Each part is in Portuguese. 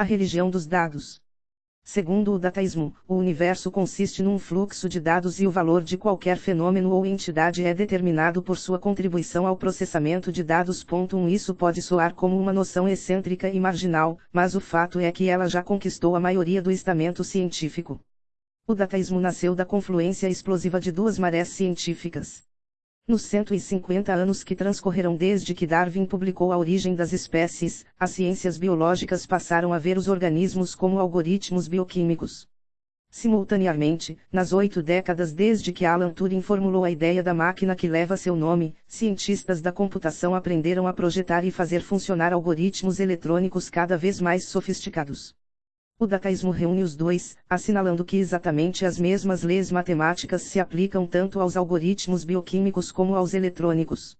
A religião dos dados. Segundo o dataísmo, o universo consiste num fluxo de dados e o valor de qualquer fenômeno ou entidade é determinado por sua contribuição ao processamento de dados. 1 Isso pode soar como uma noção excêntrica e marginal, mas o fato é que ela já conquistou a maioria do estamento científico. O dataísmo nasceu da confluência explosiva de duas marés científicas. Nos 150 anos que transcorreram desde que Darwin publicou A Origem das Espécies, as ciências biológicas passaram a ver os organismos como algoritmos bioquímicos. Simultaneamente, nas oito décadas desde que Alan Turing formulou a ideia da máquina que leva seu nome, cientistas da computação aprenderam a projetar e fazer funcionar algoritmos eletrônicos cada vez mais sofisticados. O dataísmo reúne os dois, assinalando que exatamente as mesmas leis matemáticas se aplicam tanto aos algoritmos bioquímicos como aos eletrônicos.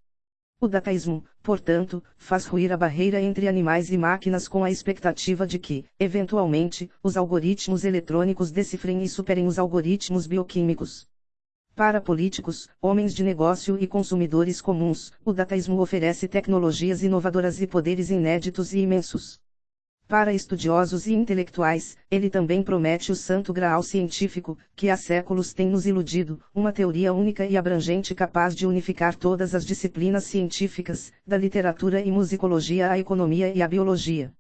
O dataísmo, portanto, faz ruir a barreira entre animais e máquinas com a expectativa de que, eventualmente, os algoritmos eletrônicos decifrem e superem os algoritmos bioquímicos. Para políticos, homens de negócio e consumidores comuns, o dataísmo oferece tecnologias inovadoras e poderes inéditos e imensos. Para estudiosos e intelectuais, ele também promete o santo graal científico, que há séculos tem nos iludido, uma teoria única e abrangente capaz de unificar todas as disciplinas científicas, da literatura e musicologia à economia e à biologia.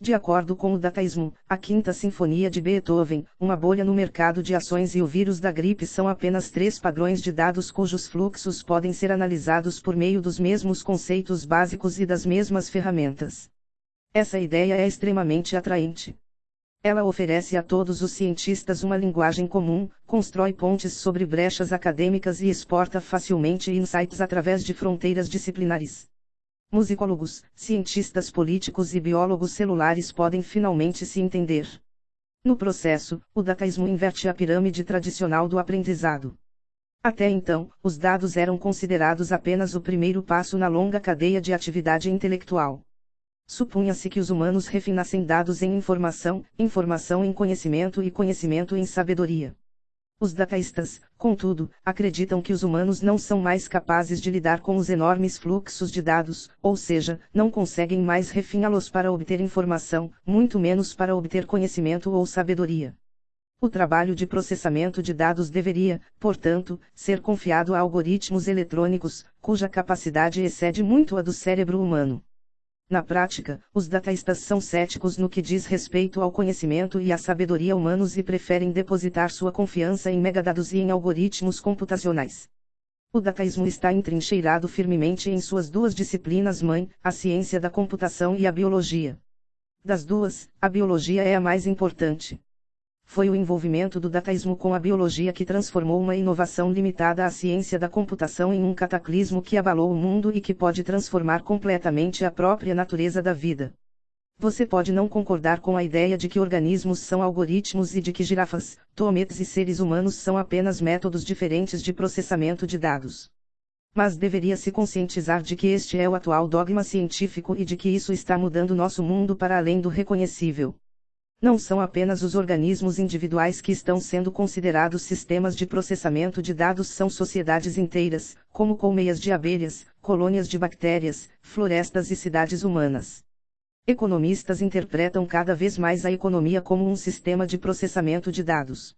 De acordo com o dataísmo, a Quinta Sinfonia de Beethoven, uma bolha no mercado de ações e o vírus da gripe são apenas três padrões de dados cujos fluxos podem ser analisados por meio dos mesmos conceitos básicos e das mesmas ferramentas. Essa ideia é extremamente atraente. Ela oferece a todos os cientistas uma linguagem comum, constrói pontes sobre brechas acadêmicas e exporta facilmente insights através de fronteiras disciplinares. Musicólogos, cientistas políticos e biólogos celulares podem finalmente se entender. No processo, o dataísmo inverte a pirâmide tradicional do aprendizado. Até então, os dados eram considerados apenas o primeiro passo na longa cadeia de atividade intelectual. Supunha-se que os humanos refinassem dados em informação, informação em conhecimento e conhecimento em sabedoria. Os dataístas, contudo, acreditam que os humanos não são mais capazes de lidar com os enormes fluxos de dados, ou seja, não conseguem mais refiná-los para obter informação, muito menos para obter conhecimento ou sabedoria. O trabalho de processamento de dados deveria, portanto, ser confiado a algoritmos eletrônicos, cuja capacidade excede muito a do cérebro humano. Na prática, os dataístas são céticos no que diz respeito ao conhecimento e à sabedoria humanos e preferem depositar sua confiança em megadados e em algoritmos computacionais. O dataísmo está entrincheirado firmemente em suas duas disciplinas mãe, a ciência da computação e a biologia. Das duas, a biologia é a mais importante. Foi o envolvimento do dataísmo com a biologia que transformou uma inovação limitada à ciência da computação em um cataclismo que abalou o mundo e que pode transformar completamente a própria natureza da vida. Você pode não concordar com a ideia de que organismos são algoritmos e de que girafas, tometes e seres humanos são apenas métodos diferentes de processamento de dados. Mas deveria se conscientizar de que este é o atual dogma científico e de que isso está mudando nosso mundo para além do reconhecível. Não são apenas os organismos individuais que estão sendo considerados sistemas de processamento de dados, são sociedades inteiras, como colmeias de abelhas, colônias de bactérias, florestas e cidades humanas. Economistas interpretam cada vez mais a economia como um sistema de processamento de dados.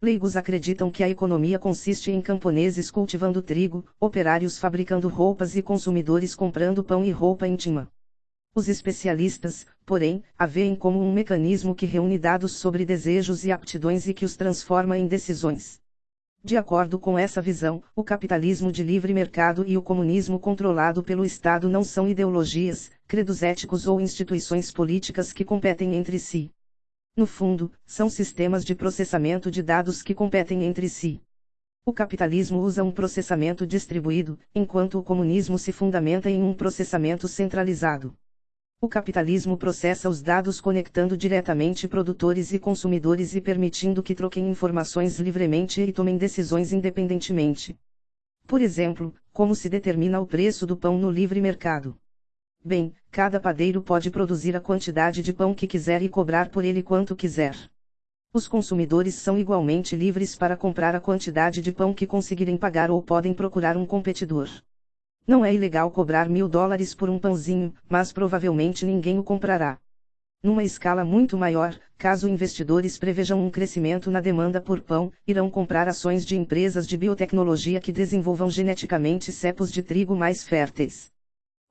Leigos acreditam que a economia consiste em camponeses cultivando trigo, operários fabricando roupas e consumidores comprando pão e roupa íntima. Os especialistas, porém, a veem como um mecanismo que reúne dados sobre desejos e aptidões e que os transforma em decisões. De acordo com essa visão, o capitalismo de livre mercado e o comunismo controlado pelo Estado não são ideologias, credos éticos ou instituições políticas que competem entre si. No fundo, são sistemas de processamento de dados que competem entre si. O capitalismo usa um processamento distribuído, enquanto o comunismo se fundamenta em um processamento centralizado. O capitalismo processa os dados conectando diretamente produtores e consumidores e permitindo que troquem informações livremente e tomem decisões independentemente. Por exemplo, como se determina o preço do pão no livre mercado? Bem, cada padeiro pode produzir a quantidade de pão que quiser e cobrar por ele quanto quiser. Os consumidores são igualmente livres para comprar a quantidade de pão que conseguirem pagar ou podem procurar um competidor. Não é ilegal cobrar mil dólares por um pãozinho, mas provavelmente ninguém o comprará. Numa escala muito maior, caso investidores prevejam um crescimento na demanda por pão, irão comprar ações de empresas de biotecnologia que desenvolvam geneticamente cepos de trigo mais férteis.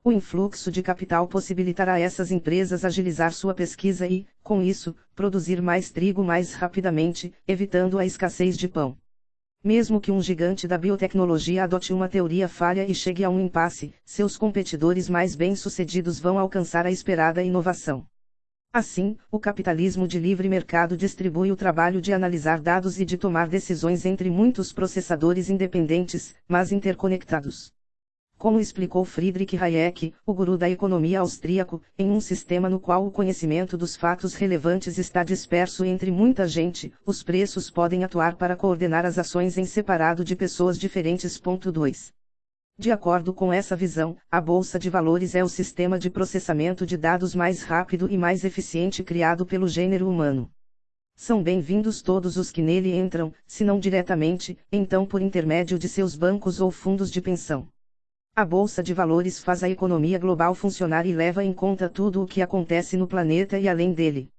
O influxo de capital possibilitará a essas empresas agilizar sua pesquisa e, com isso, produzir mais trigo mais rapidamente, evitando a escassez de pão. Mesmo que um gigante da biotecnologia adote uma teoria falha e chegue a um impasse, seus competidores mais bem-sucedidos vão alcançar a esperada inovação. Assim, o capitalismo de livre mercado distribui o trabalho de analisar dados e de tomar decisões entre muitos processadores independentes, mas interconectados. Como explicou Friedrich Hayek, o guru da economia austríaco, em um sistema no qual o conhecimento dos fatos relevantes está disperso entre muita gente, os preços podem atuar para coordenar as ações em separado de pessoas diferentes. 2. De acordo com essa visão, a bolsa de valores é o sistema de processamento de dados mais rápido e mais eficiente criado pelo gênero humano. São bem-vindos todos os que nele entram, se não diretamente, então por intermédio de seus bancos ou fundos de pensão. A bolsa de valores faz a economia global funcionar e leva em conta tudo o que acontece no planeta e além dele.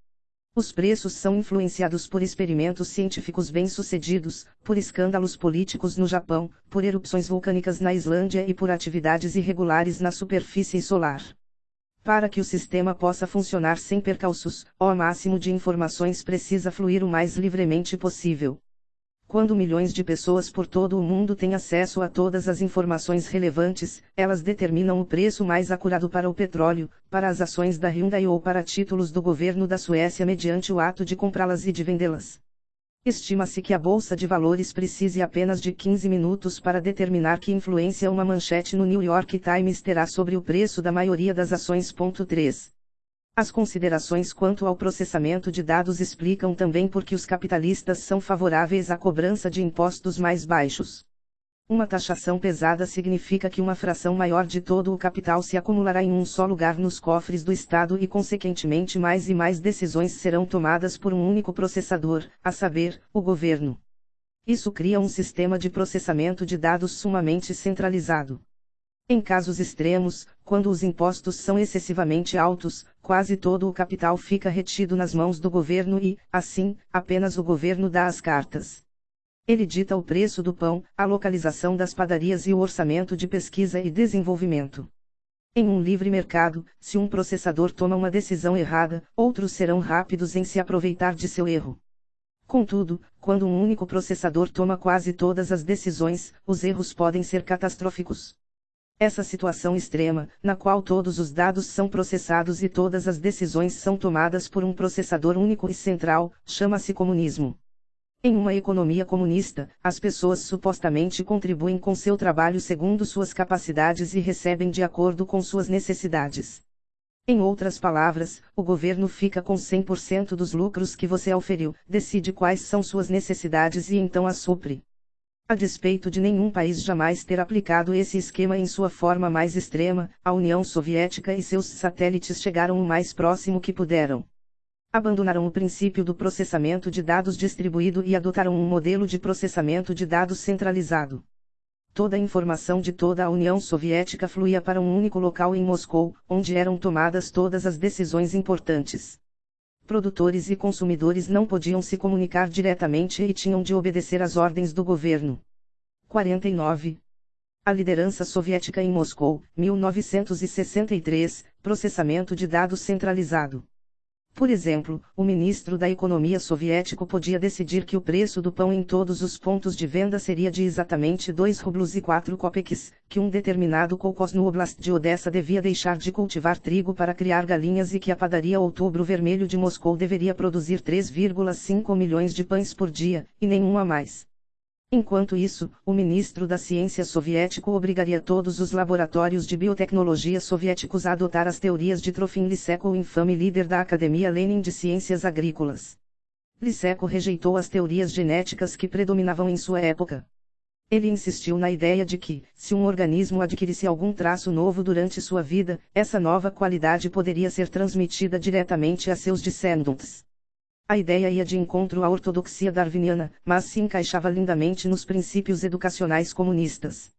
Os preços são influenciados por experimentos científicos bem-sucedidos, por escândalos políticos no Japão, por erupções vulcânicas na Islândia e por atividades irregulares na superfície solar. Para que o sistema possa funcionar sem percalços, o máximo de informações precisa fluir o mais livremente possível. Quando milhões de pessoas por todo o mundo têm acesso a todas as informações relevantes, elas determinam o preço mais acurado para o petróleo, para as ações da Hyundai ou para títulos do governo da Suécia mediante o ato de comprá-las e de vendê-las. Estima-se que a bolsa de valores precise apenas de 15 minutos para determinar que influência uma manchete no New York Times terá sobre o preço da maioria das ações. 3. As considerações quanto ao processamento de dados explicam também por que os capitalistas são favoráveis à cobrança de impostos mais baixos. Uma taxação pesada significa que uma fração maior de todo o capital se acumulará em um só lugar nos cofres do Estado e, consequentemente, mais e mais decisões serão tomadas por um único processador, a saber, o governo. Isso cria um sistema de processamento de dados sumamente centralizado. Em casos extremos, quando os impostos são excessivamente altos, quase todo o capital fica retido nas mãos do governo e, assim, apenas o governo dá as cartas. Ele dita o preço do pão, a localização das padarias e o orçamento de pesquisa e desenvolvimento. Em um livre mercado, se um processador toma uma decisão errada, outros serão rápidos em se aproveitar de seu erro. Contudo, quando um único processador toma quase todas as decisões, os erros podem ser catastróficos. Essa situação extrema, na qual todos os dados são processados e todas as decisões são tomadas por um processador único e central, chama-se comunismo. Em uma economia comunista, as pessoas supostamente contribuem com seu trabalho segundo suas capacidades e recebem de acordo com suas necessidades. Em outras palavras, o governo fica com 100% dos lucros que você auferiu, decide quais são suas necessidades e então as supre. A despeito de nenhum país jamais ter aplicado esse esquema em sua forma mais extrema, a União Soviética e seus satélites chegaram o mais próximo que puderam. Abandonaram o princípio do processamento de dados distribuído e adotaram um modelo de processamento de dados centralizado. Toda a informação de toda a União Soviética fluía para um único local em Moscou, onde eram tomadas todas as decisões importantes produtores e consumidores não podiam se comunicar diretamente e tinham de obedecer às ordens do governo. 49. A liderança soviética em Moscou, 1963, processamento de dados centralizado. Por exemplo, o ministro da Economia soviético podia decidir que o preço do pão em todos os pontos de venda seria de exatamente 2 rublos e 4 kopecks, que um determinado kolkhoz no oblast de Odessa devia deixar de cultivar trigo para criar galinhas e que a padaria Outubro Vermelho de Moscou deveria produzir 3,5 milhões de pães por dia, e nenhum a mais. Enquanto isso, o ministro da Ciência soviético obrigaria todos os laboratórios de biotecnologia soviéticos a adotar as teorias de Trofim Lysenko, o infame líder da Academia Lenin de Ciências Agrícolas. Lysenko rejeitou as teorias genéticas que predominavam em sua época. Ele insistiu na ideia de que, se um organismo adquirisse algum traço novo durante sua vida, essa nova qualidade poderia ser transmitida diretamente a seus descendentes. A ideia ia de encontro à ortodoxia darwiniana, mas se encaixava lindamente nos princípios educacionais comunistas.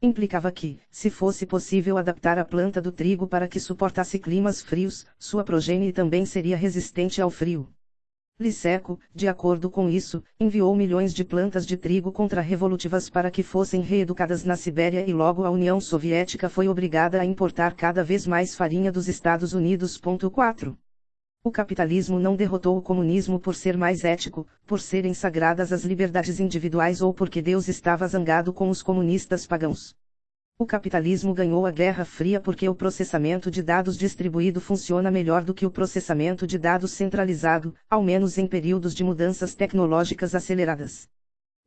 Implicava que, se fosse possível adaptar a planta do trigo para que suportasse climas frios, sua progenie também seria resistente ao frio. Liseco, de acordo com isso, enviou milhões de plantas de trigo contra-revolutivas para que fossem reeducadas na Sibéria e logo a União Soviética foi obrigada a importar cada vez mais farinha dos Estados Unidos. 4. O capitalismo não derrotou o comunismo por ser mais ético, por serem sagradas as liberdades individuais ou porque Deus estava zangado com os comunistas pagãos. O capitalismo ganhou a Guerra Fria porque o processamento de dados distribuído funciona melhor do que o processamento de dados centralizado, ao menos em períodos de mudanças tecnológicas aceleradas.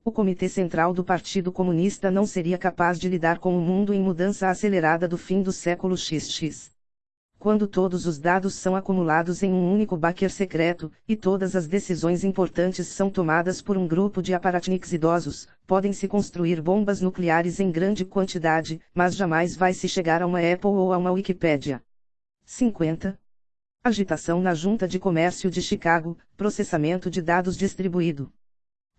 O Comitê Central do Partido Comunista não seria capaz de lidar com o mundo em mudança acelerada do fim do século XX quando todos os dados são acumulados em um único backer secreto, e todas as decisões importantes são tomadas por um grupo de aparatniks idosos, podem-se construir bombas nucleares em grande quantidade, mas jamais vai se chegar a uma Apple ou a uma Wikipédia. 50. Agitação na Junta de Comércio de Chicago, processamento de dados distribuído.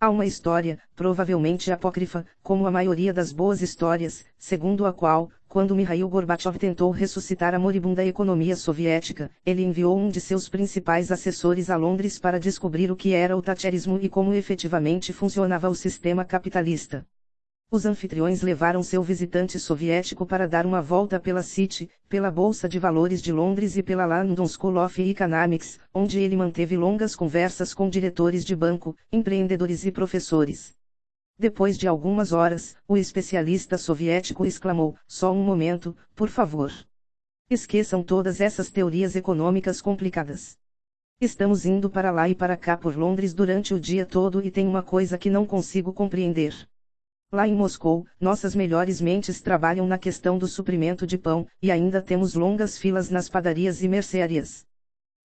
Há uma história, provavelmente apócrifa, como a maioria das boas histórias, segundo a qual, quando Mikhail Gorbachev tentou ressuscitar a moribunda economia soviética, ele enviou um de seus principais assessores a Londres para descobrir o que era o tacherismo e como efetivamente funcionava o sistema capitalista. Os anfitriões levaram seu visitante soviético para dar uma volta pela City, pela Bolsa de Valores de Londres e pela London School of Economics, onde ele manteve longas conversas com diretores de banco, empreendedores e professores. Depois de algumas horas, o especialista soviético exclamou: Só um momento, por favor. Esqueçam todas essas teorias econômicas complicadas. Estamos indo para lá e para cá por Londres durante o dia todo e tem uma coisa que não consigo compreender. Lá em Moscou, nossas melhores mentes trabalham na questão do suprimento de pão, e ainda temos longas filas nas padarias e mercearias.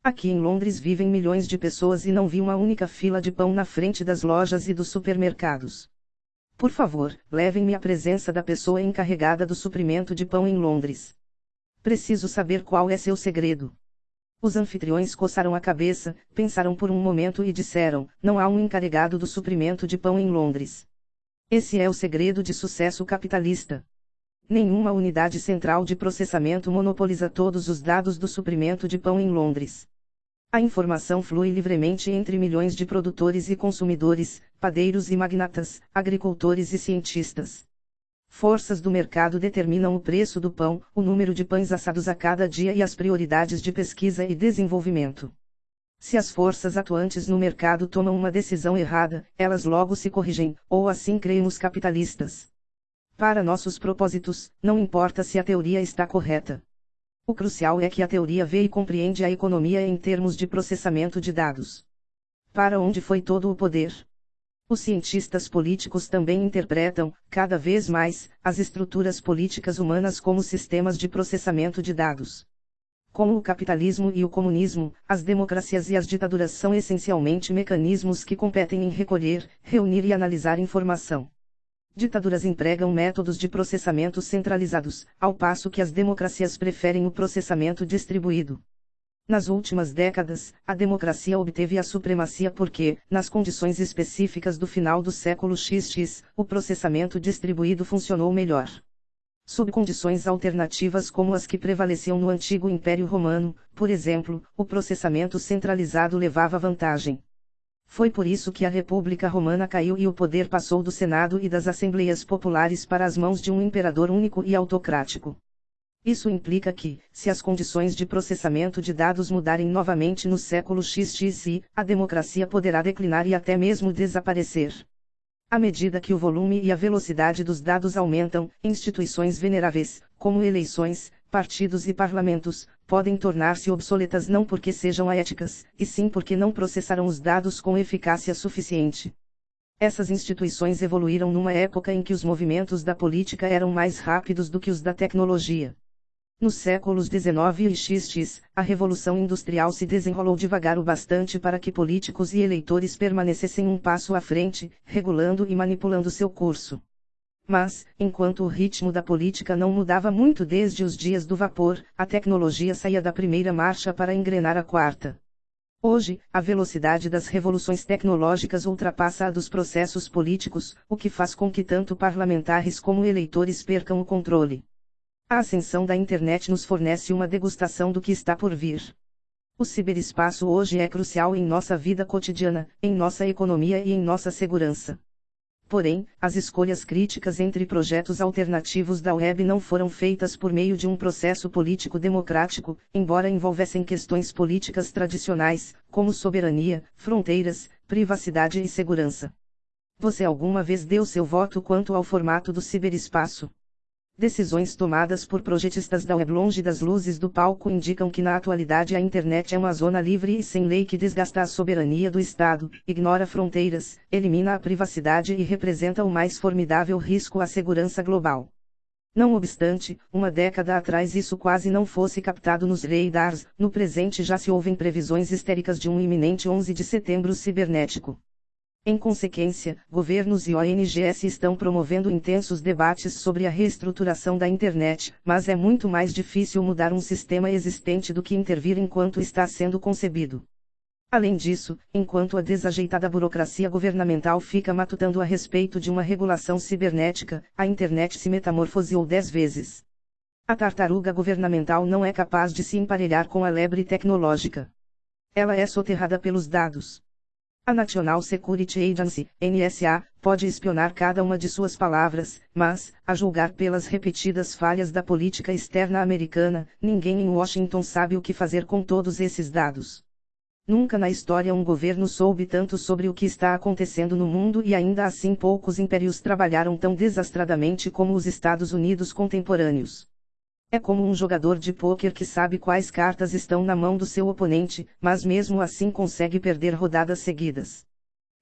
Aqui em Londres vivem milhões de pessoas e não vi uma única fila de pão na frente das lojas e dos supermercados. Por favor, levem-me à presença da pessoa encarregada do suprimento de pão em Londres. Preciso saber qual é seu segredo. Os anfitriões coçaram a cabeça, pensaram por um momento e disseram: Não há um encarregado do suprimento de pão em Londres. Esse é o segredo de sucesso capitalista. Nenhuma unidade central de processamento monopoliza todos os dados do suprimento de pão em Londres. A informação flui livremente entre milhões de produtores e consumidores, padeiros e magnatas, agricultores e cientistas. Forças do mercado determinam o preço do pão, o número de pães assados a cada dia e as prioridades de pesquisa e desenvolvimento. Se as forças atuantes no mercado tomam uma decisão errada, elas logo se corrigem, ou assim creem os capitalistas. Para nossos propósitos, não importa se a teoria está correta. O crucial é que a teoria vê e compreende a economia em termos de processamento de dados. Para onde foi todo o poder? Os cientistas políticos também interpretam, cada vez mais, as estruturas políticas humanas como sistemas de processamento de dados. Como o capitalismo e o comunismo, as democracias e as ditaduras são essencialmente mecanismos que competem em recolher, reunir e analisar informação. Ditaduras empregam métodos de processamento centralizados, ao passo que as democracias preferem o processamento distribuído. Nas últimas décadas, a democracia obteve a supremacia porque, nas condições específicas do final do século XX, o processamento distribuído funcionou melhor sob condições alternativas como as que prevaleciam no antigo Império Romano, por exemplo, o processamento centralizado levava vantagem. Foi por isso que a República Romana caiu e o poder passou do Senado e das Assembleias Populares para as mãos de um imperador único e autocrático. Isso implica que, se as condições de processamento de dados mudarem novamente no século XXI, a democracia poderá declinar e até mesmo desaparecer. À medida que o volume e a velocidade dos dados aumentam, instituições veneráveis, como eleições, partidos e parlamentos, podem tornar-se obsoletas não porque sejam éticas, e sim porque não processarão os dados com eficácia suficiente. Essas instituições evoluíram numa época em que os movimentos da política eram mais rápidos do que os da tecnologia. Nos séculos 19 e XX, a Revolução Industrial se desenrolou devagar o bastante para que políticos e eleitores permanecessem um passo à frente, regulando e manipulando seu curso. Mas, enquanto o ritmo da política não mudava muito desde os dias do vapor, a tecnologia saía da primeira marcha para engrenar a quarta. Hoje, a velocidade das revoluções tecnológicas ultrapassa a dos processos políticos, o que faz com que tanto parlamentares como eleitores percam o controle. A ascensão da internet nos fornece uma degustação do que está por vir. O ciberespaço hoje é crucial em nossa vida cotidiana, em nossa economia e em nossa segurança. Porém, as escolhas críticas entre projetos alternativos da web não foram feitas por meio de um processo político democrático, embora envolvessem questões políticas tradicionais, como soberania, fronteiras, privacidade e segurança. Você alguma vez deu seu voto quanto ao formato do ciberespaço? Decisões tomadas por projetistas da web longe das luzes do palco indicam que na atualidade a internet é uma zona livre e sem lei que desgasta a soberania do Estado, ignora fronteiras, elimina a privacidade e representa o mais formidável risco à segurança global. Não obstante, uma década atrás isso quase não fosse captado nos radars, no presente já se ouvem previsões histéricas de um iminente 11 de setembro cibernético. Em consequência, governos e ONGs estão promovendo intensos debates sobre a reestruturação da internet, mas é muito mais difícil mudar um sistema existente do que intervir enquanto está sendo concebido. Além disso, enquanto a desajeitada burocracia governamental fica matutando a respeito de uma regulação cibernética, a internet se metamorfoseou dez vezes. A tartaruga governamental não é capaz de se emparelhar com a lebre tecnológica. Ela é soterrada pelos dados. A National Security Agency, NSA, pode espionar cada uma de suas palavras, mas, a julgar pelas repetidas falhas da política externa americana, ninguém em Washington sabe o que fazer com todos esses dados. Nunca na história um governo soube tanto sobre o que está acontecendo no mundo e ainda assim poucos impérios trabalharam tão desastradamente como os Estados Unidos contemporâneos. É como um jogador de pôquer que sabe quais cartas estão na mão do seu oponente, mas mesmo assim consegue perder rodadas seguidas.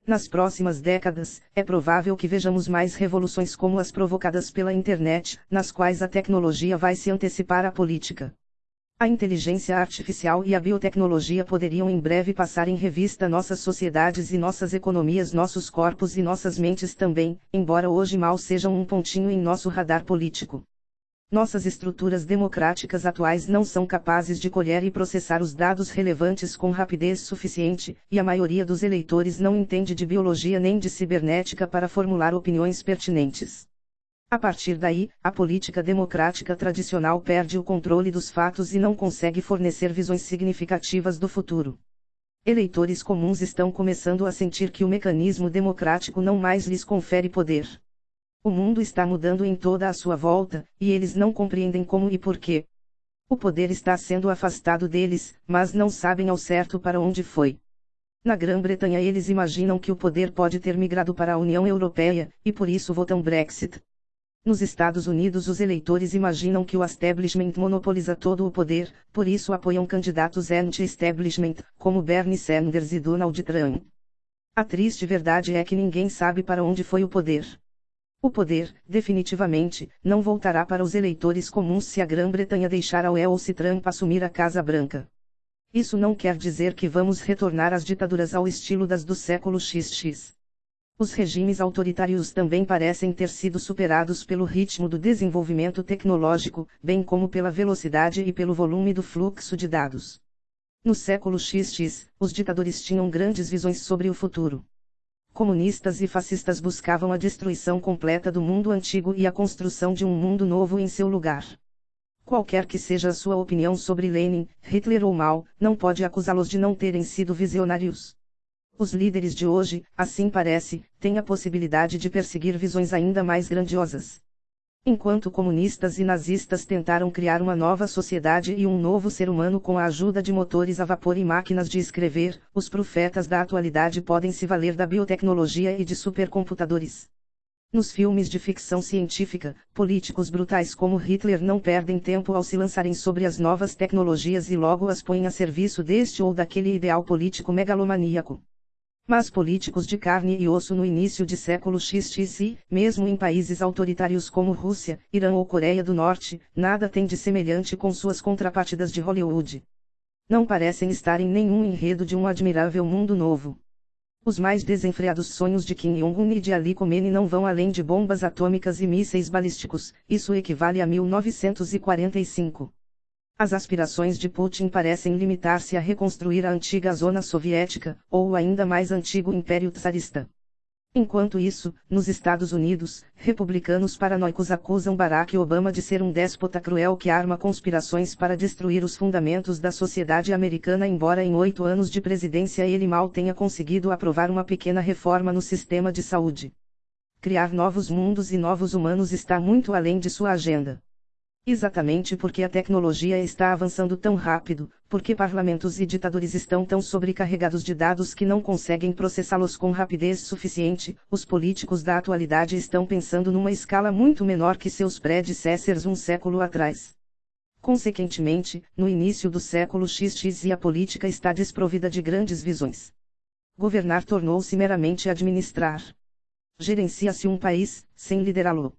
Nas próximas décadas, é provável que vejamos mais revoluções como as provocadas pela internet, nas quais a tecnologia vai se antecipar à política. A inteligência artificial e a biotecnologia poderiam em breve passar em revista nossas sociedades e nossas economias, nossos corpos e nossas mentes também, embora hoje mal sejam um pontinho em nosso radar político. Nossas estruturas democráticas atuais não são capazes de colher e processar os dados relevantes com rapidez suficiente, e a maioria dos eleitores não entende de biologia nem de cibernética para formular opiniões pertinentes. A partir daí, a política democrática tradicional perde o controle dos fatos e não consegue fornecer visões significativas do futuro. Eleitores comuns estão começando a sentir que o mecanismo democrático não mais lhes confere poder. O mundo está mudando em toda a sua volta, e eles não compreendem como e por quê. O poder está sendo afastado deles, mas não sabem ao certo para onde foi. Na Grã-Bretanha eles imaginam que o poder pode ter migrado para a União Europeia, e por isso votam Brexit. Nos Estados Unidos os eleitores imaginam que o establishment monopoliza todo o poder, por isso apoiam candidatos anti-establishment, como Bernie Sanders e Donald Trump. A triste verdade é que ninguém sabe para onde foi o poder. O poder, definitivamente, não voltará para os eleitores comuns se a Grã-Bretanha deixar a UE ou se Trump assumir a Casa Branca. Isso não quer dizer que vamos retornar às ditaduras ao estilo das do século XX. Os regimes autoritários também parecem ter sido superados pelo ritmo do desenvolvimento tecnológico, bem como pela velocidade e pelo volume do fluxo de dados. No século XX, os ditadores tinham grandes visões sobre o futuro comunistas e fascistas buscavam a destruição completa do mundo antigo e a construção de um mundo novo em seu lugar. Qualquer que seja a sua opinião sobre Lenin, Hitler ou Mao, não pode acusá-los de não terem sido visionários. Os líderes de hoje, assim parece, têm a possibilidade de perseguir visões ainda mais grandiosas. Enquanto comunistas e nazistas tentaram criar uma nova sociedade e um novo ser humano com a ajuda de motores a vapor e máquinas de escrever, os profetas da atualidade podem se valer da biotecnologia e de supercomputadores. Nos filmes de ficção científica, políticos brutais como Hitler não perdem tempo ao se lançarem sobre as novas tecnologias e logo as põem a serviço deste ou daquele ideal político megalomaníaco. Mas políticos de carne e osso no início de século XX, mesmo em países autoritários como Rússia, Irã ou Coreia do Norte, nada tem de semelhante com suas contrapartidas de Hollywood. Não parecem estar em nenhum enredo de um admirável mundo novo. Os mais desenfreados sonhos de Kim Jong-un e de Ali Khomeini não vão além de bombas atômicas e mísseis balísticos, isso equivale a 1945. As aspirações de Putin parecem limitar-se a reconstruir a antiga zona soviética, ou o ainda mais antigo Império Tsarista. Enquanto isso, nos Estados Unidos, republicanos paranoicos acusam Barack Obama de ser um déspota cruel que arma conspirações para destruir os fundamentos da sociedade americana, embora em oito anos de presidência ele mal tenha conseguido aprovar uma pequena reforma no sistema de saúde. Criar novos mundos e novos humanos está muito além de sua agenda. Exatamente porque a tecnologia está avançando tão rápido, porque parlamentos e ditadores estão tão sobrecarregados de dados que não conseguem processá-los com rapidez suficiente, os políticos da atualidade estão pensando numa escala muito menor que seus predecessors um século atrás. Consequentemente, no início do século XX a política está desprovida de grandes visões. Governar tornou-se meramente administrar. Gerencia-se um país, sem liderá-lo.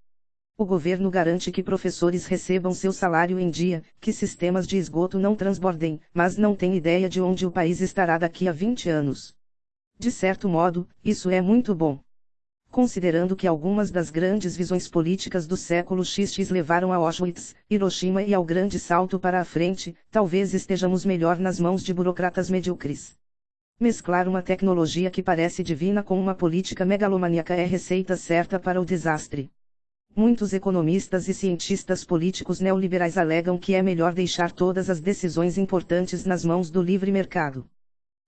O governo garante que professores recebam seu salário em dia, que sistemas de esgoto não transbordem, mas não tem ideia de onde o país estará daqui a 20 anos. De certo modo, isso é muito bom. Considerando que algumas das grandes visões políticas do século XX levaram a Auschwitz, Hiroshima e ao grande salto para a frente, talvez estejamos melhor nas mãos de burocratas medíocres. Mesclar uma tecnologia que parece divina com uma política megalomaníaca é receita certa para o desastre. Muitos economistas e cientistas políticos neoliberais alegam que é melhor deixar todas as decisões importantes nas mãos do livre mercado.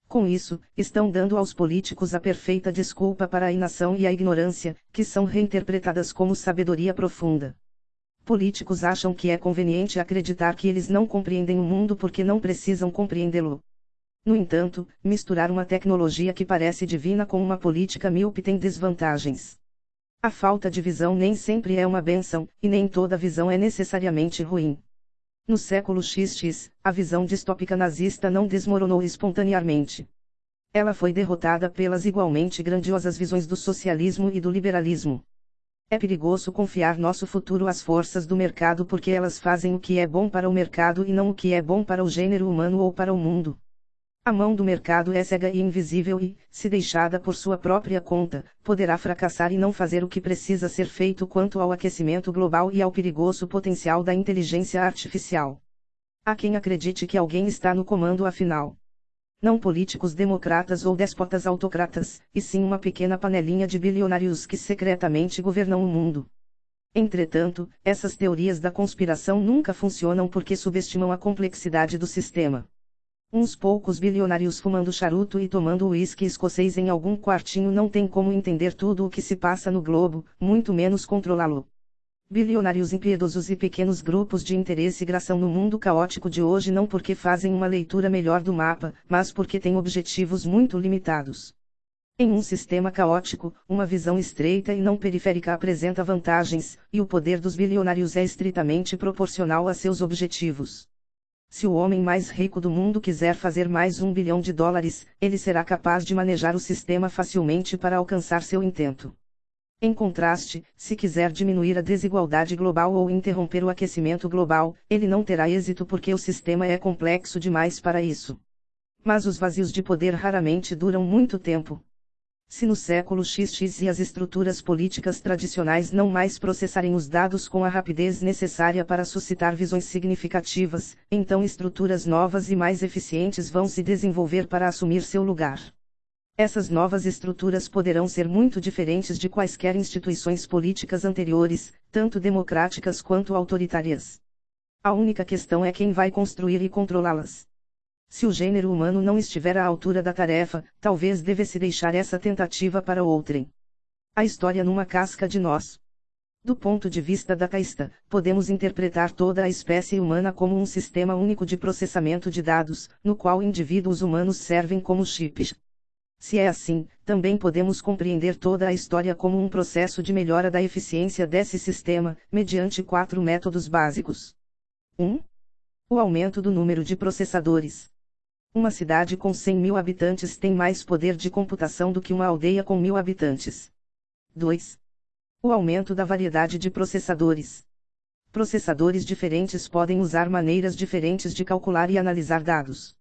Com isso, estão dando aos políticos a perfeita desculpa para a inação e a ignorância, que são reinterpretadas como sabedoria profunda. Políticos acham que é conveniente acreditar que eles não compreendem o mundo porque não precisam compreendê-lo. No entanto, misturar uma tecnologia que parece divina com uma política míope tem desvantagens. A falta de visão nem sempre é uma benção, e nem toda visão é necessariamente ruim. No século XX, a visão distópica nazista não desmoronou espontaneamente. Ela foi derrotada pelas igualmente grandiosas visões do socialismo e do liberalismo. É perigoso confiar nosso futuro às forças do mercado porque elas fazem o que é bom para o mercado e não o que é bom para o gênero humano ou para o mundo. A mão do mercado é cega e invisível e, se deixada por sua própria conta, poderá fracassar e não fazer o que precisa ser feito quanto ao aquecimento global e ao perigoso potencial da inteligência artificial. Há quem acredite que alguém está no comando afinal. Não políticos democratas ou despotas autocratas, e sim uma pequena panelinha de bilionários que secretamente governam o mundo. Entretanto, essas teorias da conspiração nunca funcionam porque subestimam a complexidade do sistema. Uns poucos bilionários fumando charuto e tomando uísque escocês em algum quartinho não tem como entender tudo o que se passa no globo, muito menos controlá-lo. Bilionários impiedosos e pequenos grupos de interesse graçam no mundo caótico de hoje não porque fazem uma leitura melhor do mapa, mas porque têm objetivos muito limitados. Em um sistema caótico, uma visão estreita e não periférica apresenta vantagens, e o poder dos bilionários é estritamente proporcional a seus objetivos. Se o homem mais rico do mundo quiser fazer mais um bilhão de dólares, ele será capaz de manejar o sistema facilmente para alcançar seu intento. Em contraste, se quiser diminuir a desigualdade global ou interromper o aquecimento global, ele não terá êxito porque o sistema é complexo demais para isso. Mas os vazios de poder raramente duram muito tempo. Se no século XX e as estruturas políticas tradicionais não mais processarem os dados com a rapidez necessária para suscitar visões significativas, então estruturas novas e mais eficientes vão se desenvolver para assumir seu lugar. Essas novas estruturas poderão ser muito diferentes de quaisquer instituições políticas anteriores, tanto democráticas quanto autoritárias. A única questão é quem vai construir e controlá-las. Se o gênero humano não estiver à altura da tarefa, talvez devesse deixar essa tentativa para outrem. A história numa casca de nós. Do ponto de vista da caista, podemos interpretar toda a espécie humana como um sistema único de processamento de dados, no qual indivíduos humanos servem como chips. Se é assim, também podemos compreender toda a história como um processo de melhora da eficiência desse sistema, mediante quatro métodos básicos. 1. Um, o aumento do número de processadores. Uma cidade com 100 mil habitantes tem mais poder de computação do que uma aldeia com mil habitantes. 2. O aumento da variedade de processadores. Processadores diferentes podem usar maneiras diferentes de calcular e analisar dados.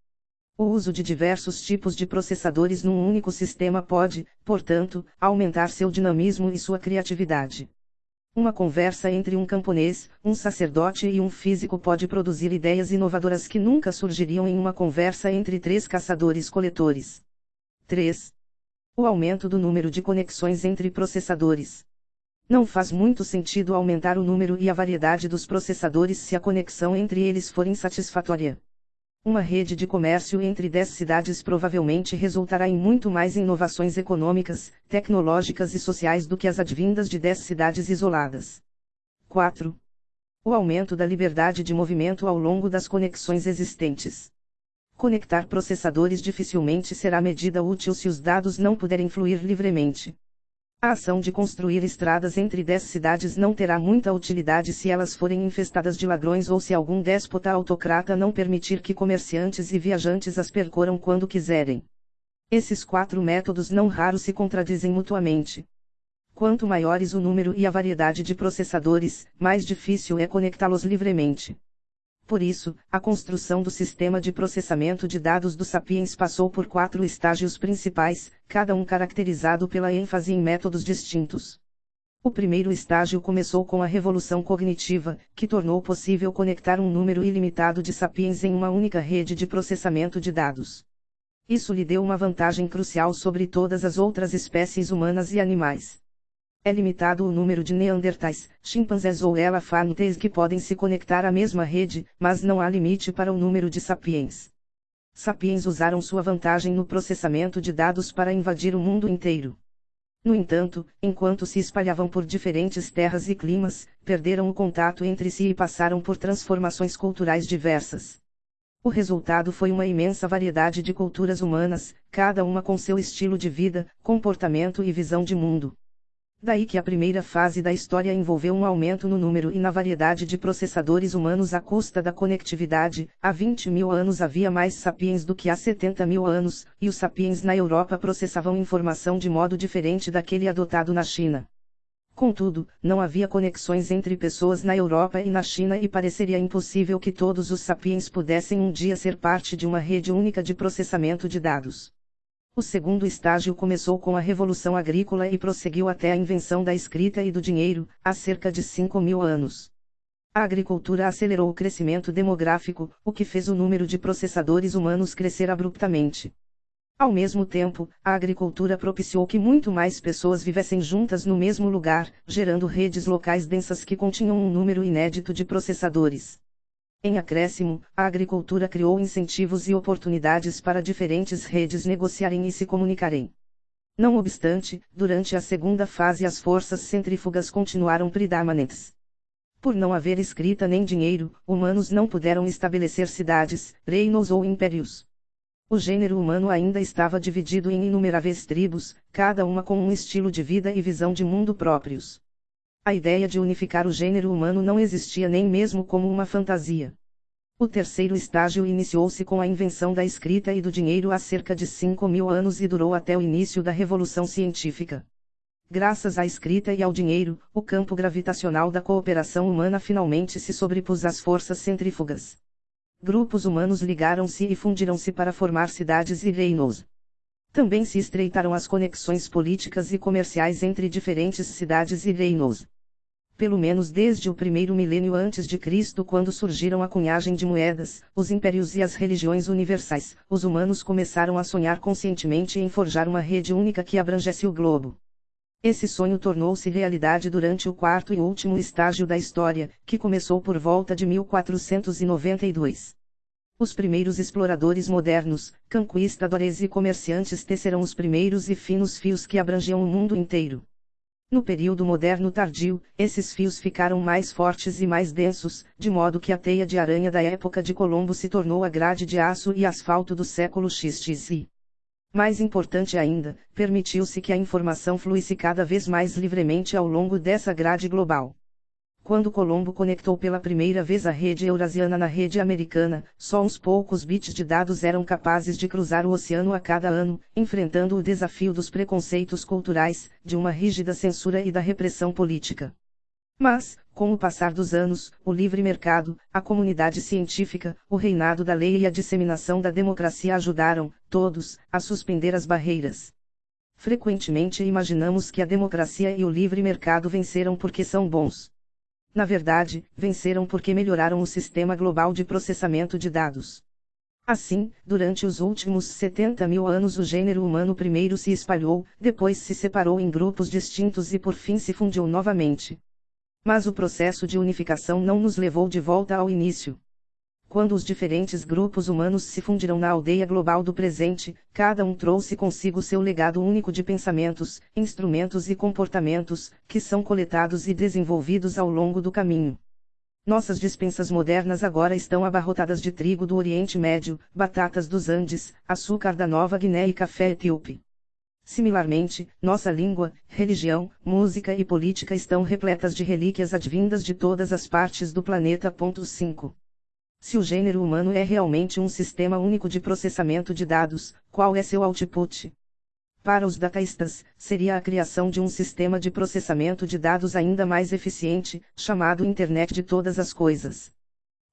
O uso de diversos tipos de processadores num único sistema pode, portanto, aumentar seu dinamismo e sua criatividade. Uma conversa entre um camponês, um sacerdote e um físico pode produzir ideias inovadoras que nunca surgiriam em uma conversa entre três caçadores-coletores. 3. O aumento do número de conexões entre processadores. Não faz muito sentido aumentar o número e a variedade dos processadores se a conexão entre eles for insatisfatória. Uma rede de comércio entre 10 cidades provavelmente resultará em muito mais inovações econômicas, tecnológicas e sociais do que as advindas de 10 cidades isoladas. 4. O aumento da liberdade de movimento ao longo das conexões existentes. Conectar processadores dificilmente será medida útil se os dados não puderem fluir livremente. A ação de construir estradas entre dez cidades não terá muita utilidade se elas forem infestadas de ladrões ou se algum déspota autocrata não permitir que comerciantes e viajantes as percorram quando quiserem. Esses quatro métodos não raro se contradizem mutuamente. Quanto maiores o número e a variedade de processadores, mais difícil é conectá-los livremente. Por isso, a construção do sistema de processamento de dados do Sapiens passou por quatro estágios principais, cada um caracterizado pela ênfase em métodos distintos. O primeiro estágio começou com a revolução cognitiva, que tornou possível conectar um número ilimitado de sapiens em uma única rede de processamento de dados. Isso lhe deu uma vantagem crucial sobre todas as outras espécies humanas e animais. É limitado o número de neandertais, chimpanzés ou elefantes que podem se conectar à mesma rede, mas não há limite para o número de sapiens. Sapiens usaram sua vantagem no processamento de dados para invadir o mundo inteiro. No entanto, enquanto se espalhavam por diferentes terras e climas, perderam o contato entre si e passaram por transformações culturais diversas. O resultado foi uma imensa variedade de culturas humanas, cada uma com seu estilo de vida, comportamento e visão de mundo. Daí que a primeira fase da história envolveu um aumento no número e na variedade de processadores humanos à custa da conectividade. Há 20 mil anos havia mais sapiens do que há 70 mil anos, e os sapiens na Europa processavam informação de modo diferente daquele adotado na China. Contudo, não havia conexões entre pessoas na Europa e na China e pareceria impossível que todos os sapiens pudessem um dia ser parte de uma rede única de processamento de dados. O segundo estágio começou com a Revolução Agrícola e prosseguiu até a invenção da escrita e do dinheiro, há cerca de 5 mil anos. A agricultura acelerou o crescimento demográfico, o que fez o número de processadores humanos crescer abruptamente. Ao mesmo tempo, a agricultura propiciou que muito mais pessoas vivessem juntas no mesmo lugar, gerando redes locais densas que continham um número inédito de processadores. Em acréscimo, a agricultura criou incentivos e oportunidades para diferentes redes negociarem e se comunicarem. Não obstante, durante a segunda fase as forças centrífugas continuaram predominantes. Por não haver escrita nem dinheiro, humanos não puderam estabelecer cidades, reinos ou impérios. O gênero humano ainda estava dividido em inumeráveis tribos, cada uma com um estilo de vida e visão de mundo próprios. A ideia de unificar o gênero humano não existia nem mesmo como uma fantasia. O terceiro estágio iniciou-se com a invenção da escrita e do dinheiro há cerca de 5 mil anos e durou até o início da Revolução Científica. Graças à escrita e ao dinheiro, o campo gravitacional da cooperação humana finalmente se sobrepôs às forças centrífugas. Grupos humanos ligaram-se e fundiram-se para formar cidades e reinos. Também se estreitaram as conexões políticas e comerciais entre diferentes cidades e reinos pelo menos desde o primeiro milênio antes de Cristo quando surgiram a cunhagem de moedas, os impérios e as religiões universais, os humanos começaram a sonhar conscientemente em forjar uma rede única que abrangesse o globo. Esse sonho tornou-se realidade durante o quarto e último estágio da história, que começou por volta de 1492. Os primeiros exploradores modernos, conquistadores e comerciantes tecerão os primeiros e finos fios que abrangiam o mundo inteiro. No período moderno tardio, esses fios ficaram mais fortes e mais densos, de modo que a teia de aranha da época de Colombo se tornou a grade de aço e asfalto do século XXI. Mais importante ainda, permitiu-se que a informação fluísse cada vez mais livremente ao longo dessa grade global. Quando Colombo conectou pela primeira vez a rede eurasiana na rede americana, só uns poucos bits de dados eram capazes de cruzar o oceano a cada ano, enfrentando o desafio dos preconceitos culturais, de uma rígida censura e da repressão política. Mas, com o passar dos anos, o livre mercado, a comunidade científica, o reinado da lei e a disseminação da democracia ajudaram, todos, a suspender as barreiras. Frequentemente imaginamos que a democracia e o livre mercado venceram porque são bons. Na verdade, venceram porque melhoraram o sistema global de processamento de dados. Assim, durante os últimos 70 mil anos o gênero humano primeiro se espalhou, depois se separou em grupos distintos e por fim se fundiu novamente. Mas o processo de unificação não nos levou de volta ao início. Quando os diferentes grupos humanos se fundiram na aldeia global do presente, cada um trouxe consigo seu legado único de pensamentos, instrumentos e comportamentos, que são coletados e desenvolvidos ao longo do caminho. Nossas dispensas modernas agora estão abarrotadas de trigo do Oriente Médio, batatas dos Andes, açúcar da Nova Guiné e café etíope. Similarmente, nossa língua, religião, música e política estão repletas de relíquias advindas de todas as partes do planeta. 5. Se o gênero humano é realmente um sistema único de processamento de dados, qual é seu output? Para os dataístas, seria a criação de um sistema de processamento de dados ainda mais eficiente, chamado Internet de Todas as Coisas.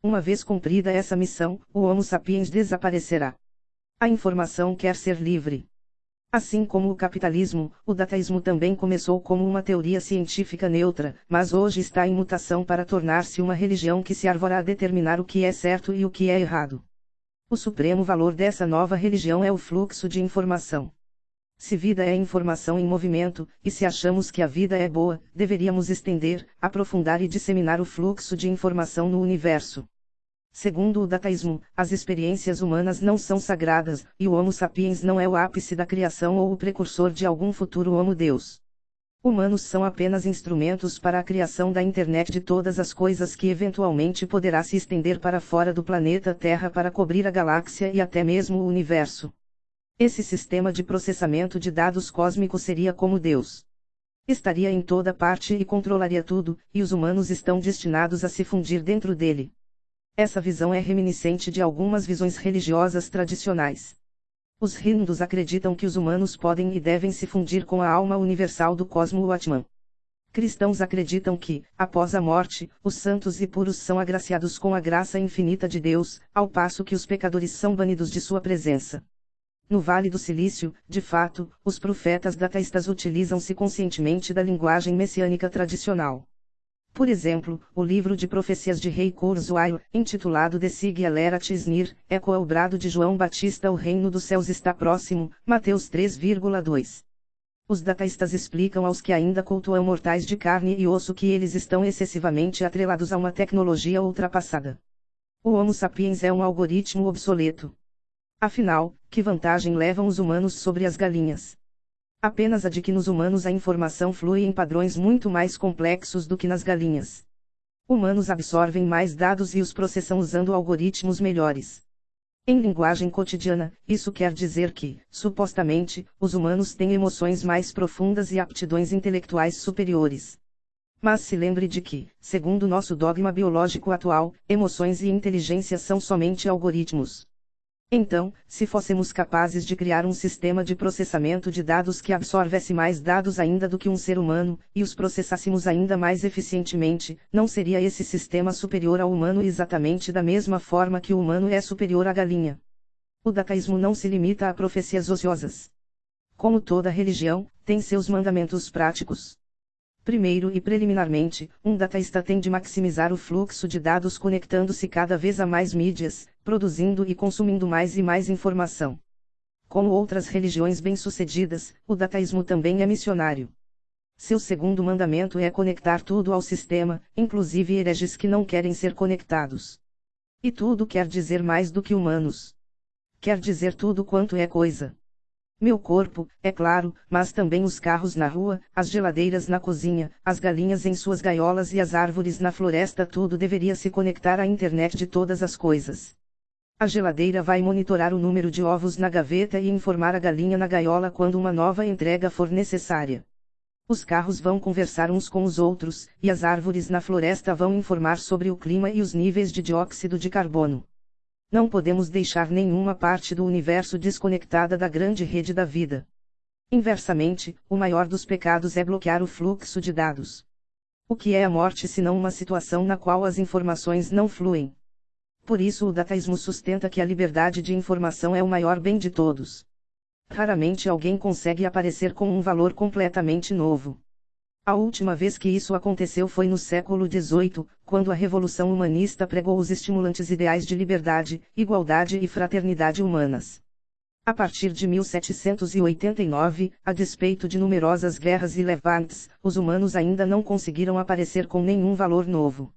Uma vez cumprida essa missão, o Homo sapiens desaparecerá. A informação quer ser livre. Assim como o capitalismo, o dataísmo também começou como uma teoria científica neutra, mas hoje está em mutação para tornar-se uma religião que se arvora a determinar o que é certo e o que é errado. O supremo valor dessa nova religião é o fluxo de informação. Se vida é informação em movimento, e se achamos que a vida é boa, deveríamos estender, aprofundar e disseminar o fluxo de informação no universo. Segundo o dataísmo, as experiências humanas não são sagradas, e o Homo sapiens não é o ápice da criação ou o precursor de algum futuro Homo Deus. Humanos são apenas instrumentos para a criação da internet de todas as coisas que eventualmente poderá se estender para fora do planeta Terra para cobrir a galáxia e até mesmo o universo. Esse sistema de processamento de dados cósmico seria como Deus. Estaria em toda parte e controlaria tudo, e os humanos estão destinados a se fundir dentro dele. Essa visão é reminiscente de algumas visões religiosas tradicionais. Os hindus acreditam que os humanos podem e devem se fundir com a alma universal do cosmo Atman. Cristãos acreditam que, após a morte, os santos e puros são agraciados com a graça infinita de Deus, ao passo que os pecadores são banidos de sua presença. No Vale do Silício, de fato, os profetas dataístas utilizam-se conscientemente da linguagem messiânica tradicional. Por exemplo, o livro de profecias de Rei Kurzweil, intitulado De Sig Alera Tisnir, ecoa o brado de João Batista O reino dos céus está próximo, Mateus 3,2. Os dataístas explicam aos que ainda cultuam mortais de carne e osso que eles estão excessivamente atrelados a uma tecnologia ultrapassada. O Homo sapiens é um algoritmo obsoleto. Afinal, que vantagem levam os humanos sobre as galinhas? Apenas a de que nos humanos a informação flui em padrões muito mais complexos do que nas galinhas. Humanos absorvem mais dados e os processam usando algoritmos melhores. Em linguagem cotidiana, isso quer dizer que, supostamente, os humanos têm emoções mais profundas e aptidões intelectuais superiores. Mas se lembre de que, segundo nosso dogma biológico atual, emoções e inteligência são somente algoritmos. Então, se fôssemos capazes de criar um sistema de processamento de dados que absorvesse mais dados ainda do que um ser humano, e os processássemos ainda mais eficientemente, não seria esse sistema superior ao humano exatamente da mesma forma que o humano é superior à galinha? O dataísmo não se limita a profecias ociosas. Como toda religião, tem seus mandamentos práticos. Primeiro e preliminarmente, um dataísta tem de maximizar o fluxo de dados conectando-se cada vez a mais mídias, produzindo e consumindo mais e mais informação. Como outras religiões bem-sucedidas, o dataísmo também é missionário. Seu segundo mandamento é conectar tudo ao sistema, inclusive hereges que não querem ser conectados. E tudo quer dizer mais do que humanos. Quer dizer tudo quanto é coisa. Meu corpo, é claro, mas também os carros na rua, as geladeiras na cozinha, as galinhas em suas gaiolas e as árvores na floresta tudo deveria se conectar à internet de todas as coisas. A geladeira vai monitorar o número de ovos na gaveta e informar a galinha na gaiola quando uma nova entrega for necessária. Os carros vão conversar uns com os outros, e as árvores na floresta vão informar sobre o clima e os níveis de dióxido de carbono. Não podemos deixar nenhuma parte do universo desconectada da grande rede da vida. Inversamente, o maior dos pecados é bloquear o fluxo de dados. O que é a morte senão uma situação na qual as informações não fluem? Por isso o dataísmo sustenta que a liberdade de informação é o maior bem de todos. Raramente alguém consegue aparecer com um valor completamente novo. A última vez que isso aconteceu foi no século XVIII, quando a Revolução Humanista pregou os estimulantes ideais de liberdade, igualdade e fraternidade humanas. A partir de 1789, a despeito de numerosas guerras e levantes, os humanos ainda não conseguiram aparecer com nenhum valor novo.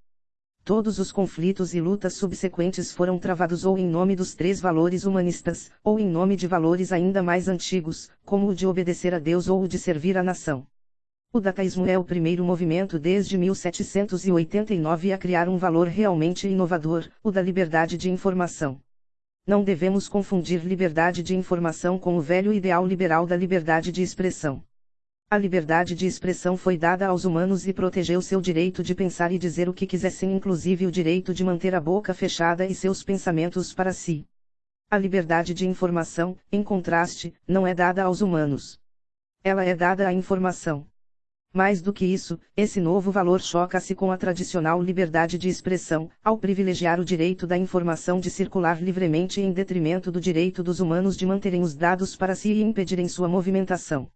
Todos os conflitos e lutas subsequentes foram travados ou em nome dos três valores humanistas, ou em nome de valores ainda mais antigos, como o de obedecer a Deus ou o de servir a nação. O dataísmo é o primeiro movimento desde 1789 a criar um valor realmente inovador, o da liberdade de informação. Não devemos confundir liberdade de informação com o velho ideal liberal da liberdade de expressão. A liberdade de expressão foi dada aos humanos e protegeu seu direito de pensar e dizer o que quisessem, inclusive o direito de manter a boca fechada e seus pensamentos para si. A liberdade de informação, em contraste, não é dada aos humanos. Ela é dada à informação. Mais do que isso, esse novo valor choca-se com a tradicional liberdade de expressão, ao privilegiar o direito da informação de circular livremente em detrimento do direito dos humanos de manterem os dados para si e impedirem sua movimentação.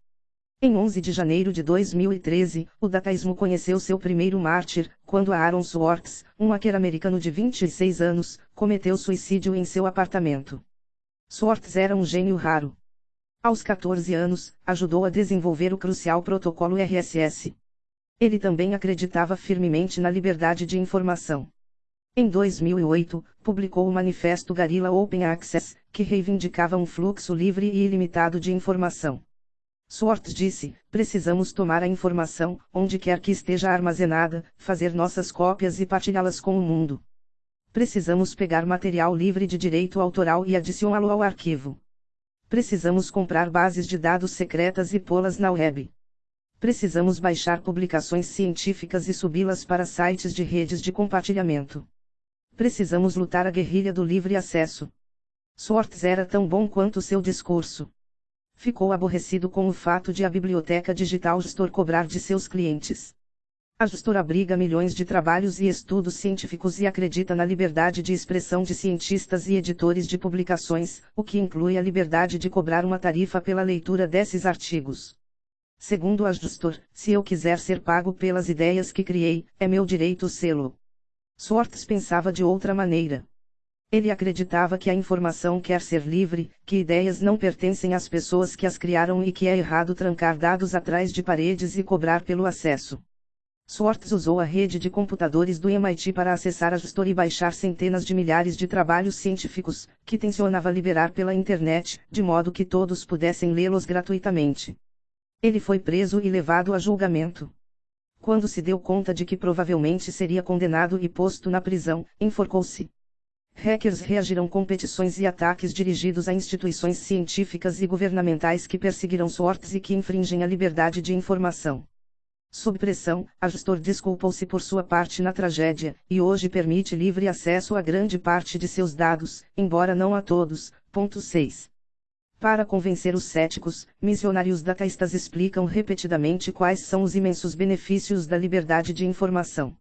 Em 11 de janeiro de 2013, o dataísmo conheceu seu primeiro mártir, quando Aaron Swartz, um hacker americano de 26 anos, cometeu suicídio em seu apartamento. Swartz era um gênio raro. Aos 14 anos, ajudou a desenvolver o crucial protocolo RSS. Ele também acreditava firmemente na liberdade de informação. Em 2008, publicou o Manifesto Guerrilla Open Access, que reivindicava um fluxo livre e ilimitado de informação. Swartz disse: precisamos tomar a informação, onde quer que esteja armazenada, fazer nossas cópias e partilhá-las com o mundo. Precisamos pegar material livre de direito autoral e adicioná-lo ao arquivo. Precisamos comprar bases de dados secretas e pô-las na web. Precisamos baixar publicações científicas e subi-las para sites de redes de compartilhamento. Precisamos lutar a guerrilha do livre acesso. Swartz era tão bom quanto seu discurso. Ficou aborrecido com o fato de a biblioteca digital Gestor cobrar de seus clientes. A gestora abriga milhões de trabalhos e estudos científicos e acredita na liberdade de expressão de cientistas e editores de publicações, o que inclui a liberdade de cobrar uma tarifa pela leitura desses artigos. Segundo a gestor, se eu quiser ser pago pelas ideias que criei, é meu direito sê-lo. Swartz pensava de outra maneira. Ele acreditava que a informação quer ser livre, que ideias não pertencem às pessoas que as criaram e que é errado trancar dados atrás de paredes e cobrar pelo acesso. Swartz usou a rede de computadores do MIT para acessar a gestora e baixar centenas de milhares de trabalhos científicos, que tensionava liberar pela internet, de modo que todos pudessem lê-los gratuitamente. Ele foi preso e levado a julgamento. Quando se deu conta de que provavelmente seria condenado e posto na prisão, enforcou-se. Hackers reagiram com petições e ataques dirigidos a instituições científicas e governamentais que perseguiram Swartz e que infringem a liberdade de informação. Sob pressão, a gestor desculpou-se por sua parte na tragédia, e hoje permite livre acesso a grande parte de seus dados, embora não a todos. Ponto 6. Para convencer os céticos, missionários dataístas explicam repetidamente quais são os imensos benefícios da liberdade de informação.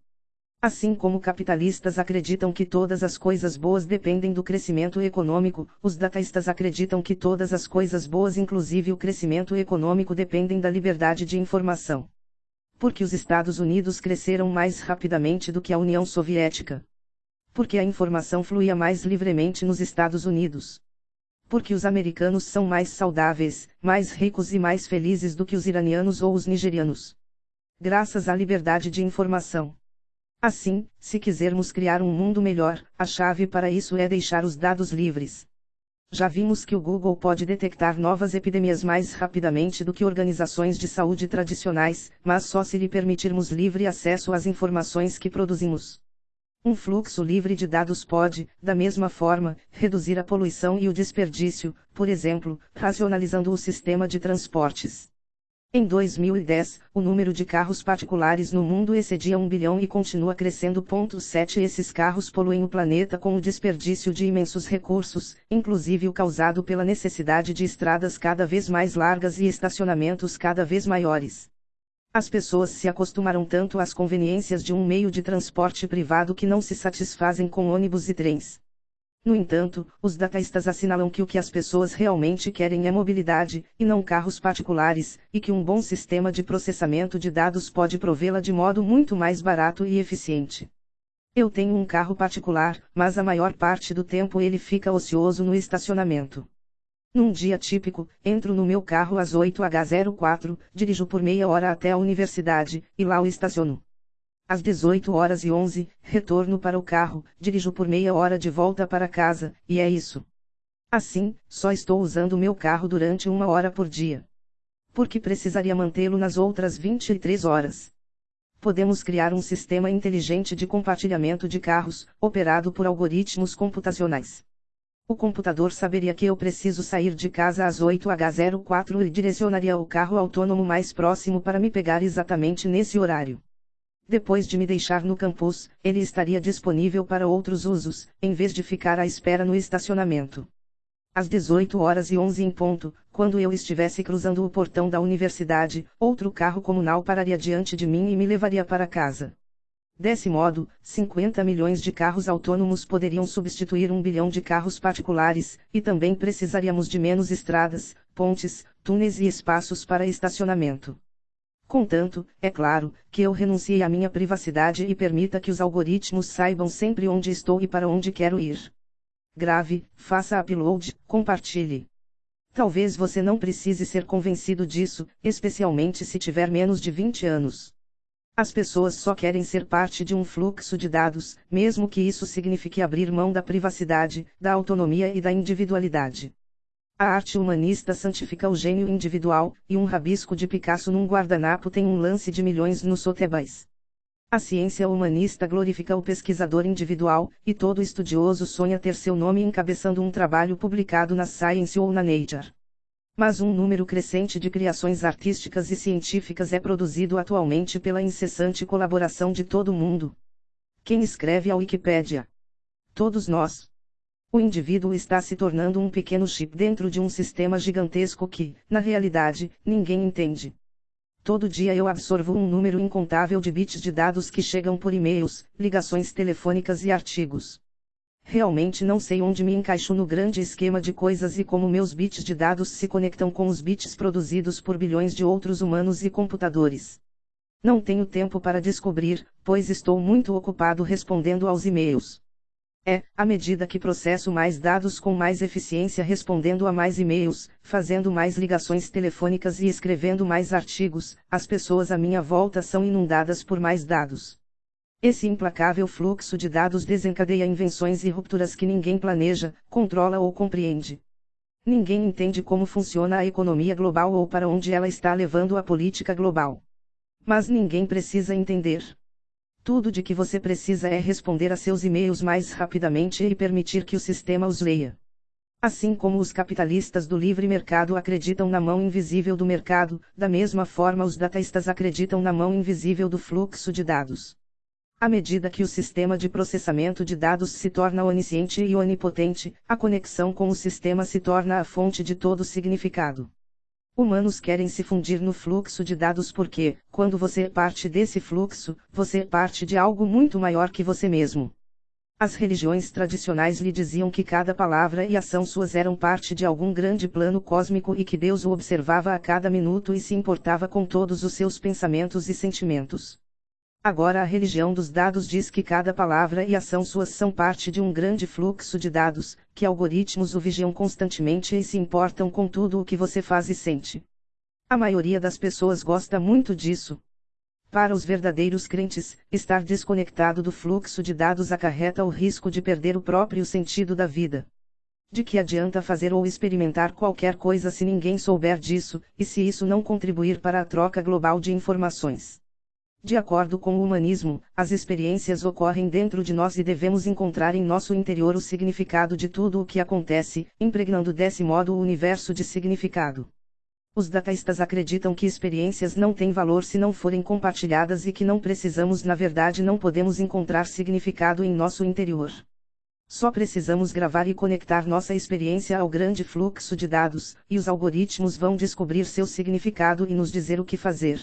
Assim como capitalistas acreditam que todas as coisas boas dependem do crescimento econômico, os dataístas acreditam que todas as coisas boas, inclusive o crescimento econômico, dependem da liberdade de informação porque os Estados Unidos cresceram mais rapidamente do que a União Soviética. Porque a informação fluía mais livremente nos Estados Unidos. Porque os americanos são mais saudáveis, mais ricos e mais felizes do que os iranianos ou os nigerianos. Graças à liberdade de informação. Assim, se quisermos criar um mundo melhor, a chave para isso é deixar os dados livres. Já vimos que o Google pode detectar novas epidemias mais rapidamente do que organizações de saúde tradicionais, mas só se lhe permitirmos livre acesso às informações que produzimos. Um fluxo livre de dados pode, da mesma forma, reduzir a poluição e o desperdício, por exemplo, racionalizando o sistema de transportes. Em 2010, o número de carros particulares no mundo excedia 1 bilhão e continua crescendo. 7 Esses carros poluem o planeta com o desperdício de imensos recursos, inclusive o causado pela necessidade de estradas cada vez mais largas e estacionamentos cada vez maiores. As pessoas se acostumaram tanto às conveniências de um meio de transporte privado que não se satisfazem com ônibus e trens. No entanto, os dataístas assinalam que o que as pessoas realmente querem é mobilidade, e não carros particulares, e que um bom sistema de processamento de dados pode provê-la de modo muito mais barato e eficiente. Eu tenho um carro particular, mas a maior parte do tempo ele fica ocioso no estacionamento. Num dia típico, entro no meu carro às 8h04, dirijo por meia hora até a universidade, e lá o estaciono. Às 18 horas e 11, retorno para o carro, dirijo por meia hora de volta para casa, e é isso. Assim, só estou usando meu carro durante uma hora por dia. Porque precisaria mantê-lo nas outras 23 horas. Podemos criar um sistema inteligente de compartilhamento de carros, operado por algoritmos computacionais. O computador saberia que eu preciso sair de casa às 8h04 e direcionaria o carro autônomo mais próximo para me pegar exatamente nesse horário. Depois de me deixar no campus, ele estaria disponível para outros usos, em vez de ficar à espera no estacionamento. Às 18 horas e 11 em ponto, quando eu estivesse cruzando o portão da universidade, outro carro comunal pararia diante de mim e me levaria para casa. Desse modo, 50 milhões de carros autônomos poderiam substituir um bilhão de carros particulares, e também precisaríamos de menos estradas, pontes, túneis e espaços para estacionamento. Contanto, é claro, que eu renuncie à minha privacidade e permita que os algoritmos saibam sempre onde estou e para onde quero ir. Grave, faça upload, compartilhe. Talvez você não precise ser convencido disso, especialmente se tiver menos de 20 anos. As pessoas só querem ser parte de um fluxo de dados, mesmo que isso signifique abrir mão da privacidade, da autonomia e da individualidade. A arte humanista santifica o gênio individual, e um rabisco de Picasso num guardanapo tem um lance de milhões no Sotheby's. A ciência humanista glorifica o pesquisador individual, e todo estudioso sonha ter seu nome encabeçando um trabalho publicado na Science ou na Nature. Mas um número crescente de criações artísticas e científicas é produzido atualmente pela incessante colaboração de todo mundo. Quem escreve a Wikipédia? Todos nós. O indivíduo está se tornando um pequeno chip dentro de um sistema gigantesco que, na realidade, ninguém entende. Todo dia eu absorvo um número incontável de bits de dados que chegam por e-mails, ligações telefônicas e artigos. Realmente não sei onde me encaixo no grande esquema de coisas e como meus bits de dados se conectam com os bits produzidos por bilhões de outros humanos e computadores. Não tenho tempo para descobrir, pois estou muito ocupado respondendo aos e-mails. É, à medida que processo mais dados com mais eficiência respondendo a mais e-mails, fazendo mais ligações telefônicas e escrevendo mais artigos, as pessoas à minha volta são inundadas por mais dados. Esse implacável fluxo de dados desencadeia invenções e rupturas que ninguém planeja, controla ou compreende. Ninguém entende como funciona a economia global ou para onde ela está levando a política global. Mas ninguém precisa entender. Tudo de que você precisa é responder a seus e-mails mais rapidamente e permitir que o sistema os leia. Assim como os capitalistas do livre mercado acreditam na mão invisível do mercado, da mesma forma os dataístas acreditam na mão invisível do fluxo de dados. À medida que o sistema de processamento de dados se torna onisciente e onipotente, a conexão com o sistema se torna a fonte de todo significado. Humanos querem se fundir no fluxo de dados porque, quando você é parte desse fluxo, você é parte de algo muito maior que você mesmo. As religiões tradicionais lhe diziam que cada palavra e ação suas eram parte de algum grande plano cósmico e que Deus o observava a cada minuto e se importava com todos os seus pensamentos e sentimentos. Agora a religião dos dados diz que cada palavra e ação suas são parte de um grande fluxo de dados, que algoritmos o vigiam constantemente e se importam com tudo o que você faz e sente. A maioria das pessoas gosta muito disso. Para os verdadeiros crentes, estar desconectado do fluxo de dados acarreta o risco de perder o próprio sentido da vida. De que adianta fazer ou experimentar qualquer coisa se ninguém souber disso, e se isso não contribuir para a troca global de informações? De acordo com o humanismo, as experiências ocorrem dentro de nós e devemos encontrar em nosso interior o significado de tudo o que acontece, impregnando desse modo o universo de significado. Os dataístas acreditam que experiências não têm valor se não forem compartilhadas e que não precisamos, na verdade, não podemos encontrar significado em nosso interior. Só precisamos gravar e conectar nossa experiência ao grande fluxo de dados, e os algoritmos vão descobrir seu significado e nos dizer o que fazer.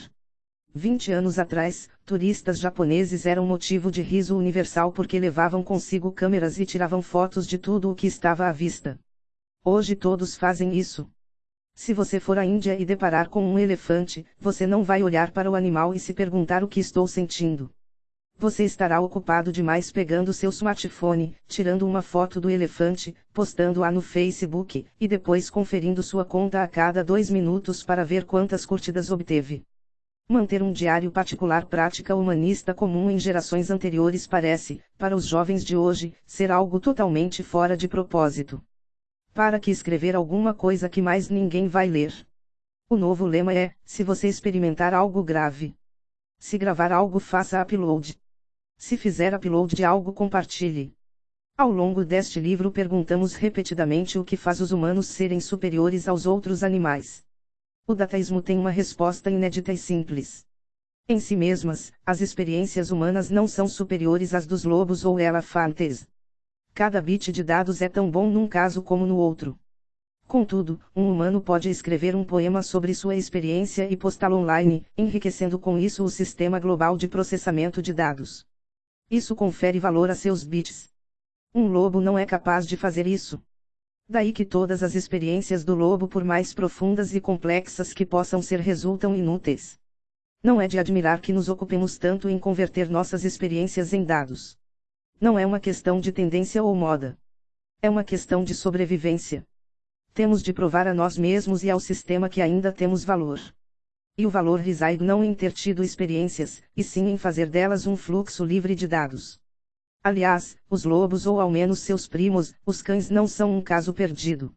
20 anos atrás, turistas japoneses eram motivo de riso universal porque levavam consigo câmeras e tiravam fotos de tudo o que estava à vista. Hoje todos fazem isso. Se você for à Índia e deparar com um elefante, você não vai olhar para o animal e se perguntar o que estou sentindo. Você estará ocupado demais pegando seu smartphone, tirando uma foto do elefante, postando-a no Facebook, e depois conferindo sua conta a cada dois minutos para ver quantas curtidas obteve. Manter um diário particular prática humanista comum em gerações anteriores parece, para os jovens de hoje, ser algo totalmente fora de propósito. Para que escrever alguma coisa que mais ninguém vai ler? O novo lema é: se você experimentar algo grave. Se gravar algo, faça upload. Se fizer upload de algo, compartilhe. Ao longo deste livro perguntamos repetidamente o que faz os humanos serem superiores aos outros animais. O dataísmo tem uma resposta inédita e simples. Em si mesmas, as experiências humanas não são superiores às dos lobos ou elefantes. Cada bit de dados é tão bom num caso como no outro. Contudo, um humano pode escrever um poema sobre sua experiência e postá-lo online, enriquecendo com isso o sistema global de processamento de dados. Isso confere valor a seus bits. Um lobo não é capaz de fazer isso. Daí que todas as experiências do lobo, por mais profundas e complexas que possam ser, resultam inúteis. Não é de admirar que nos ocupemos tanto em converter nossas experiências em dados. Não é uma questão de tendência ou moda. É uma questão de sobrevivência. Temos de provar a nós mesmos e ao sistema que ainda temos valor. E o valor reside não em ter tido experiências, e sim em fazer delas um fluxo livre de dados. Aliás, os lobos ou ao menos seus primos, os cães não são um caso perdido.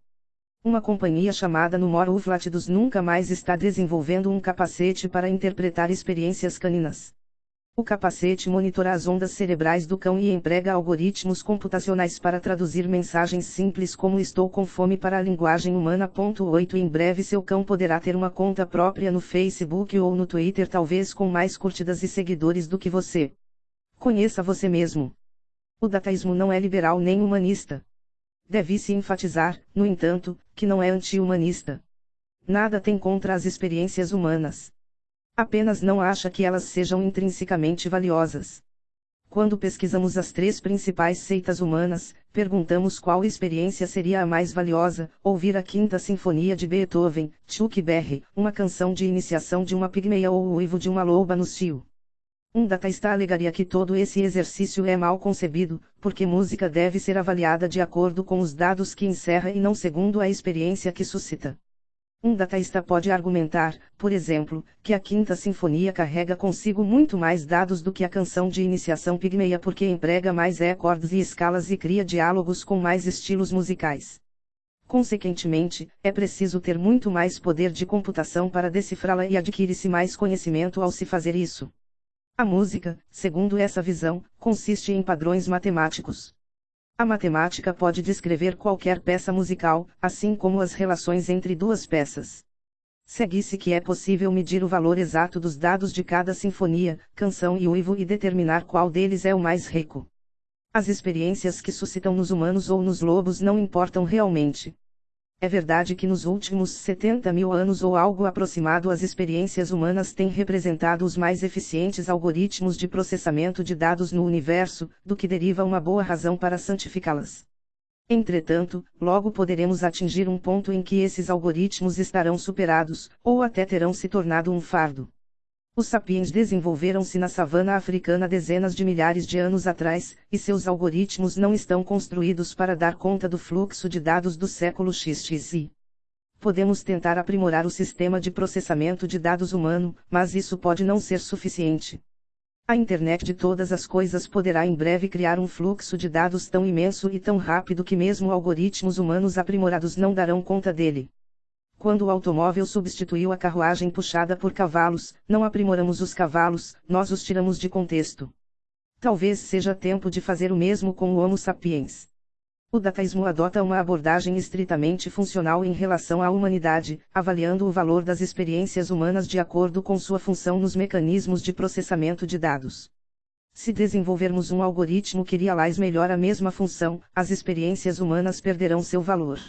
Uma companhia chamada Numor Uflatidos nunca mais está desenvolvendo um capacete para interpretar experiências caninas. O capacete monitora as ondas cerebrais do cão e emprega algoritmos computacionais para traduzir mensagens simples como estou com fome para a linguagem humana. 8 Em breve seu cão poderá ter uma conta própria no Facebook ou no Twitter, talvez com mais curtidas e seguidores do que você. Conheça você mesmo. O dataísmo não é liberal nem humanista. Deve-se enfatizar, no entanto, que não é anti-humanista. Nada tem contra as experiências humanas. Apenas não acha que elas sejam intrinsecamente valiosas. Quando pesquisamos as três principais seitas humanas, perguntamos qual experiência seria a mais valiosa: ouvir a Quinta Sinfonia de Beethoven, Chuck Berry, uma canção de iniciação de uma pigmeia ou o uivo de uma loba no cio. Um dataísta alegaria que todo esse exercício é mal concebido, porque música deve ser avaliada de acordo com os dados que encerra e não segundo a experiência que suscita. Um dataísta pode argumentar, por exemplo, que a Quinta Sinfonia carrega consigo muito mais dados do que a canção de iniciação pigmeia porque emprega mais acordes e escalas e cria diálogos com mais estilos musicais. Consequentemente, é preciso ter muito mais poder de computação para decifrá-la e adquire-se mais conhecimento ao se fazer isso. A música, segundo essa visão, consiste em padrões matemáticos. A matemática pode descrever qualquer peça musical, assim como as relações entre duas peças. Segue-se que é possível medir o valor exato dos dados de cada sinfonia, canção e uivo e determinar qual deles é o mais rico. As experiências que suscitam nos humanos ou nos lobos não importam realmente. É verdade que nos últimos 70 mil anos ou algo aproximado as experiências humanas têm representado os mais eficientes algoritmos de processamento de dados no universo, do que deriva uma boa razão para santificá-las. Entretanto, logo poderemos atingir um ponto em que esses algoritmos estarão superados, ou até terão se tornado um fardo. Os sapiens desenvolveram-se na savana africana dezenas de milhares de anos atrás, e seus algoritmos não estão construídos para dar conta do fluxo de dados do século XXI. Podemos tentar aprimorar o sistema de processamento de dados humano, mas isso pode não ser suficiente. A internet de todas as coisas poderá em breve criar um fluxo de dados tão imenso e tão rápido que mesmo algoritmos humanos aprimorados não darão conta dele. Quando o automóvel substituiu a carruagem puxada por cavalos, não aprimoramos os cavalos, nós os tiramos de contexto. Talvez seja tempo de fazer o mesmo com o Homo sapiens. O dataísmo adota uma abordagem estritamente funcional em relação à humanidade, avaliando o valor das experiências humanas de acordo com sua função nos mecanismos de processamento de dados. Se desenvolvermos um algoritmo que realize melhor a mesma função, as experiências humanas perderão seu valor.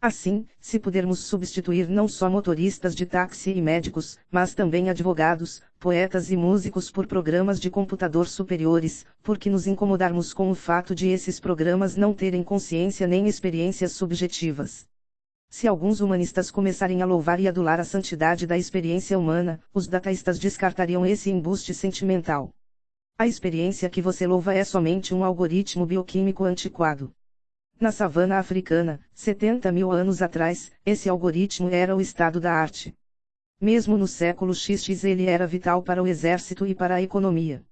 Assim, se pudermos substituir não só motoristas de táxi e médicos, mas também advogados, poetas e músicos por programas de computador superiores, por que nos incomodarmos com o fato de esses programas não terem consciência nem experiências subjetivas? Se alguns humanistas começarem a louvar e adular a santidade da experiência humana, os dataístas descartariam esse embuste sentimental. A experiência que você louva é somente um algoritmo bioquímico antiquado. Na savana africana, 70 mil anos atrás, esse algoritmo era o estado da arte. Mesmo no século XX ele era vital para o exército e para a economia.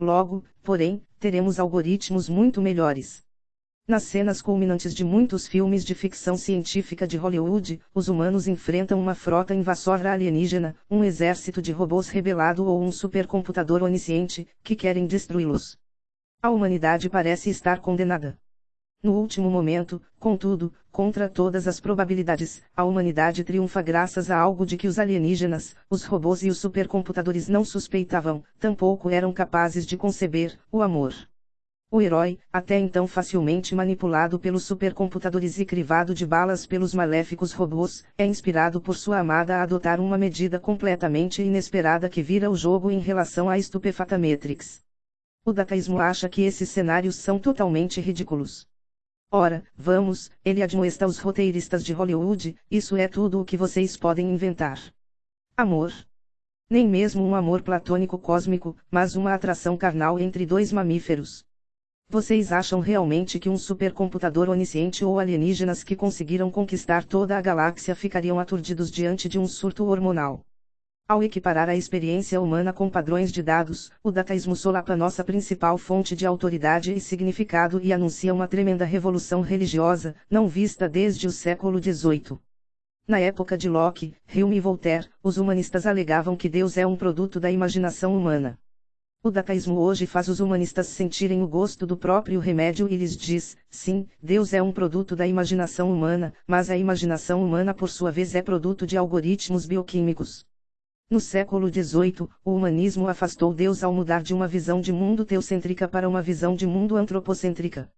Logo, porém, teremos algoritmos muito melhores. Nas cenas culminantes de muitos filmes de ficção científica de Hollywood, os humanos enfrentam uma frota invasora alienígena, um exército de robôs rebelado ou um supercomputador onisciente, que querem destruí-los. A humanidade parece estar condenada. No último momento, contudo, contra todas as probabilidades, a humanidade triunfa graças a algo de que os alienígenas, os robôs e os supercomputadores não suspeitavam, tampouco eram capazes de conceber: o amor. O herói, até então facilmente manipulado pelos supercomputadores e crivado de balas pelos maléficos robôs, é inspirado por sua amada a adotar uma medida completamente inesperada que vira o jogo em relação à estupefata Matrix. O dataísmo acha que esses cenários são totalmente ridículos. Ora, vamos, ele admoesta os roteiristas de Hollywood, isso é tudo o que vocês podem inventar. Amor. Nem mesmo um amor platônico cósmico, mas uma atração carnal entre dois mamíferos. Vocês acham realmente que um supercomputador onisciente ou alienígenas que conseguiram conquistar toda a galáxia ficariam aturdidos diante de um surto hormonal? Ao equiparar a experiência humana com padrões de dados, o dataísmo solapa nossa principal fonte de autoridade e significado e anuncia uma tremenda revolução religiosa, não vista desde o século XVIII. Na época de Locke, Hume e Voltaire, os humanistas alegavam que Deus é um produto da imaginação humana. O dataísmo hoje faz os humanistas sentirem o gosto do próprio remédio e lhes diz: sim, Deus é um produto da imaginação humana, mas a imaginação humana por sua vez é produto de algoritmos bioquímicos. No século XVIII, o humanismo afastou Deus ao mudar de uma visão de mundo teocêntrica para uma visão de mundo antropocêntrica.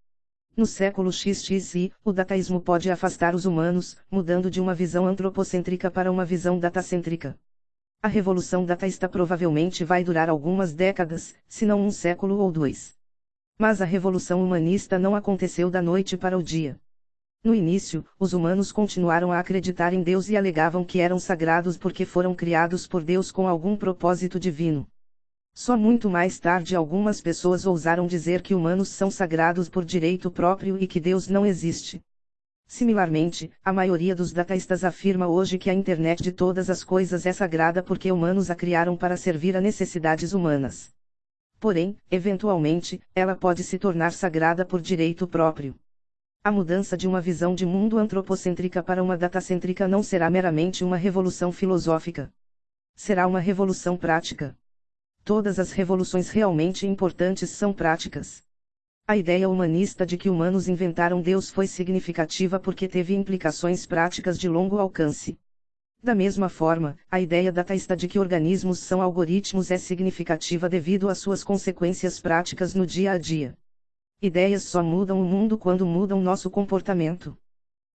No século XXI, o dataísmo pode afastar os humanos, mudando de uma visão antropocêntrica para uma visão datacêntrica. A revolução dataísta provavelmente vai durar algumas décadas, se não um século ou dois. Mas a revolução humanista não aconteceu da noite para o dia. No início, os humanos continuaram a acreditar em Deus e alegavam que eram sagrados porque foram criados por Deus com algum propósito divino. Só muito mais tarde algumas pessoas ousaram dizer que humanos são sagrados por direito próprio e que Deus não existe. Similarmente, a maioria dos dataístas afirma hoje que a internet de todas as coisas é sagrada porque humanos a criaram para servir a necessidades humanas. Porém, eventualmente, ela pode se tornar sagrada por direito próprio. A mudança de uma visão de mundo antropocêntrica para uma datacêntrica não será meramente uma revolução filosófica. Será uma revolução prática. Todas as revoluções realmente importantes são práticas. A ideia humanista de que humanos inventaram Deus foi significativa porque teve implicações práticas de longo alcance. Da mesma forma, a ideia dataísta de que organismos são algoritmos é significativa devido às suas consequências práticas no dia a dia. Ideias só mudam o mundo quando mudam nosso comportamento.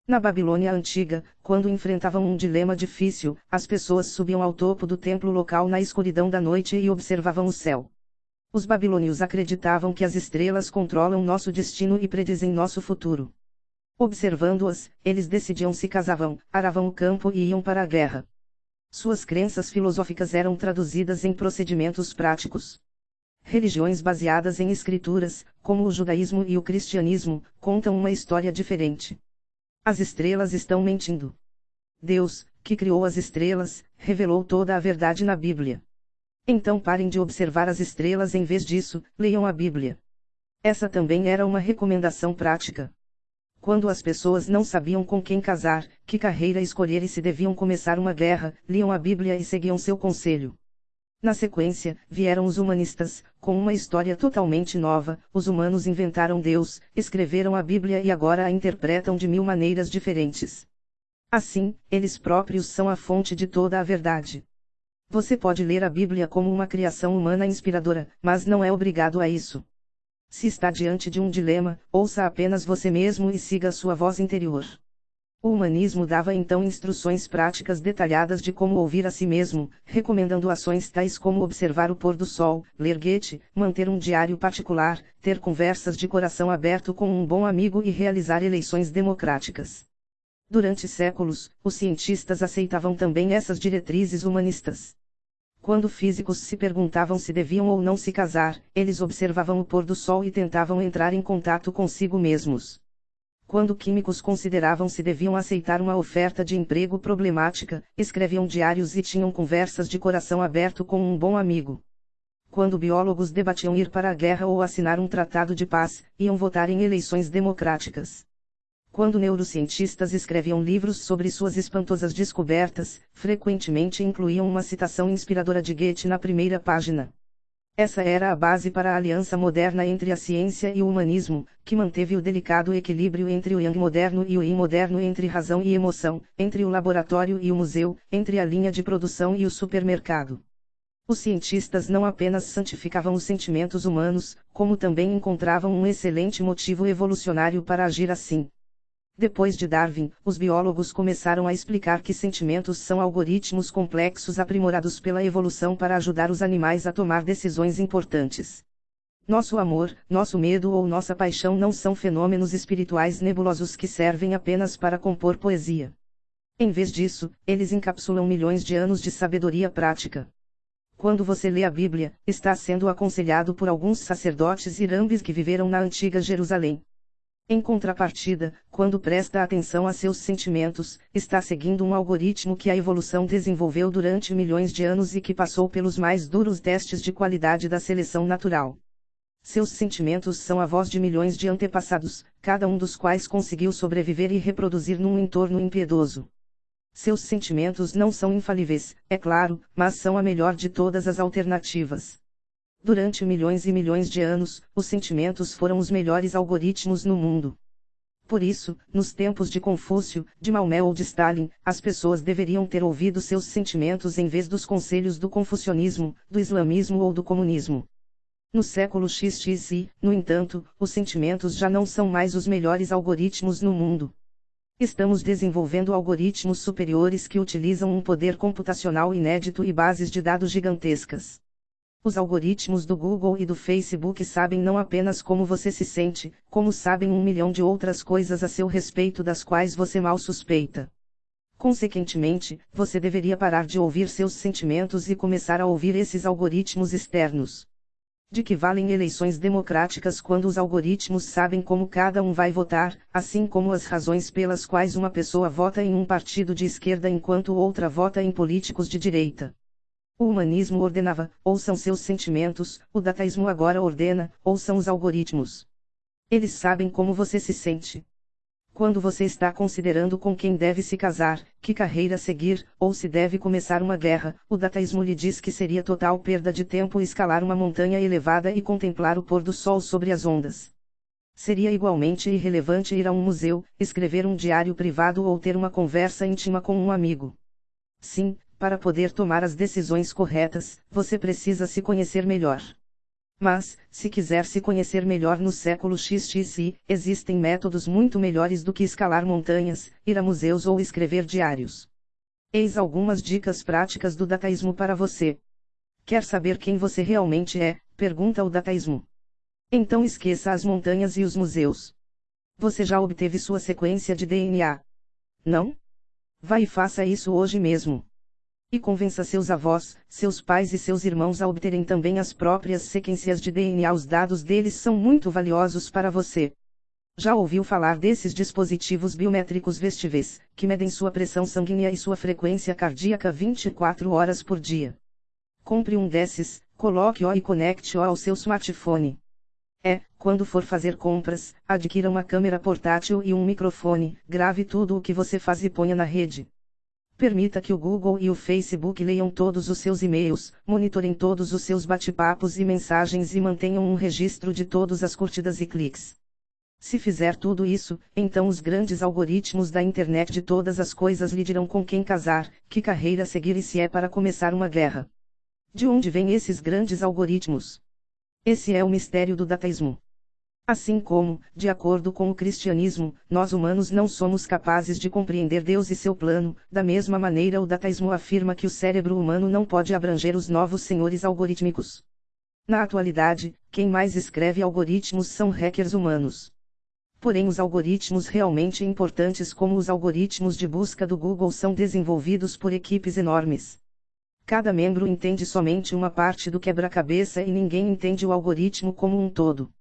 Na Babilônia antiga, quando enfrentavam um dilema difícil, as pessoas subiam ao topo do templo local na escuridão da noite e observavam o céu. Os babilônios acreditavam que as estrelas controlam nosso destino e predizem nosso futuro. Observando-as, eles decidiam se casavam, aravam o campo e iam para a guerra. Suas crenças filosóficas eram traduzidas em procedimentos práticos. Religiões baseadas em escrituras, como o judaísmo e o cristianismo, contam uma história diferente. As estrelas estão mentindo. Deus, que criou as estrelas, revelou toda a verdade na Bíblia. Então parem de observar as estrelas em vez disso, leiam a Bíblia. Essa também era uma recomendação prática. Quando as pessoas não sabiam com quem casar, que carreira escolher e se deviam começar uma guerra, liam a Bíblia e seguiam seu conselho. Na sequência, vieram os humanistas, com uma história totalmente nova, os humanos inventaram Deus, escreveram a Bíblia e agora a interpretam de mil maneiras diferentes. Assim, eles próprios são a fonte de toda a verdade. Você pode ler a Bíblia como uma criação humana inspiradora, mas não é obrigado a isso. Se está diante de um dilema, ouça apenas você mesmo e siga sua voz interior. O humanismo dava então instruções práticas detalhadas de como ouvir a si mesmo, recomendando ações tais como observar o pôr do sol, ler Goethe, manter um diário particular, ter conversas de coração aberto com um bom amigo e realizar eleições democráticas. Durante séculos, os cientistas aceitavam também essas diretrizes humanistas. Quando físicos se perguntavam se deviam ou não se casar, eles observavam o pôr do sol e tentavam entrar em contato consigo mesmos quando químicos consideravam se deviam aceitar uma oferta de emprego problemática, escreviam diários e tinham conversas de coração aberto com um bom amigo. Quando biólogos debatiam ir para a guerra ou assinar um tratado de paz, iam votar em eleições democráticas. Quando neurocientistas escreviam livros sobre suas espantosas descobertas, frequentemente incluíam uma citação inspiradora de Goethe na primeira página. Essa era a base para a aliança moderna entre a ciência e o humanismo, que manteve o delicado equilíbrio entre o yang moderno e o yin moderno entre razão e emoção, entre o laboratório e o museu, entre a linha de produção e o supermercado. Os cientistas não apenas santificavam os sentimentos humanos, como também encontravam um excelente motivo evolucionário para agir assim. Depois de Darwin, os biólogos começaram a explicar que sentimentos são algoritmos complexos aprimorados pela evolução para ajudar os animais a tomar decisões importantes. Nosso amor, nosso medo ou nossa paixão não são fenômenos espirituais nebulosos que servem apenas para compor poesia. Em vez disso, eles encapsulam milhões de anos de sabedoria prática. Quando você lê a Bíblia, está sendo aconselhado por alguns sacerdotes irambes que viveram na antiga Jerusalém. Em contrapartida, quando presta atenção a seus sentimentos, está seguindo um algoritmo que a evolução desenvolveu durante milhões de anos e que passou pelos mais duros testes de qualidade da seleção natural. Seus sentimentos são a voz de milhões de antepassados, cada um dos quais conseguiu sobreviver e reproduzir num entorno impiedoso. Seus sentimentos não são infalíveis, é claro, mas são a melhor de todas as alternativas. Durante milhões e milhões de anos, os sentimentos foram os melhores algoritmos no mundo. Por isso, nos tempos de Confúcio, de Maomé ou de Stalin, as pessoas deveriam ter ouvido seus sentimentos em vez dos conselhos do confucionismo, do islamismo ou do comunismo. No século XXI, no entanto, os sentimentos já não são mais os melhores algoritmos no mundo. Estamos desenvolvendo algoritmos superiores que utilizam um poder computacional inédito e bases de dados gigantescas. Os algoritmos do Google e do Facebook sabem não apenas como você se sente, como sabem um milhão de outras coisas a seu respeito das quais você mal suspeita. Consequentemente, você deveria parar de ouvir seus sentimentos e começar a ouvir esses algoritmos externos. De que valem eleições democráticas quando os algoritmos sabem como cada um vai votar, assim como as razões pelas quais uma pessoa vota em um partido de esquerda enquanto outra vota em políticos de direita. O humanismo ordenava, ou são seus sentimentos, o dataísmo agora ordena, ou são os algoritmos. Eles sabem como você se sente. Quando você está considerando com quem deve se casar, que carreira seguir, ou se deve começar uma guerra, o dataísmo lhe diz que seria total perda de tempo escalar uma montanha elevada e contemplar o pôr do sol sobre as ondas. Seria igualmente irrelevante ir a um museu, escrever um diário privado ou ter uma conversa íntima com um amigo. Sim, para poder tomar as decisões corretas, você precisa se conhecer melhor. Mas, se quiser se conhecer melhor no século XXI, existem métodos muito melhores do que escalar montanhas, ir a museus ou escrever diários. Eis algumas dicas práticas do dataísmo para você. Quer saber quem você realmente é? Pergunta o dataísmo. Então esqueça as montanhas e os museus. Você já obteve sua sequência de DNA? Não? Vá e faça isso hoje mesmo e convença seus avós, seus pais e seus irmãos a obterem também as próprias sequências de DNA. Os dados deles são muito valiosos para você. Já ouviu falar desses dispositivos biométricos vestíveis, que medem sua pressão sanguínea e sua frequência cardíaca 24 horas por dia? Compre um desses, coloque-o e conecte-o ao seu smartphone. É, quando for fazer compras, adquira uma câmera portátil e um microfone, grave tudo o que você faz e ponha na rede. Permita que o Google e o Facebook leiam todos os seus e-mails, monitorem todos os seus bate-papos e mensagens e mantenham um registro de todas as curtidas e cliques. Se fizer tudo isso, então os grandes algoritmos da internet de todas as coisas lhe dirão com quem casar, que carreira seguir e se é para começar uma guerra. De onde vêm esses grandes algoritmos? Esse é o mistério do dataísmo. Assim como, de acordo com o cristianismo, nós humanos não somos capazes de compreender Deus e seu plano, da mesma maneira o dataísmo afirma que o cérebro humano não pode abranger os novos senhores algorítmicos. Na atualidade, quem mais escreve algoritmos são hackers humanos. Porém, os algoritmos realmente importantes, como os algoritmos de busca do Google, são desenvolvidos por equipes enormes. Cada membro entende somente uma parte do quebra-cabeça e ninguém entende o algoritmo como um todo.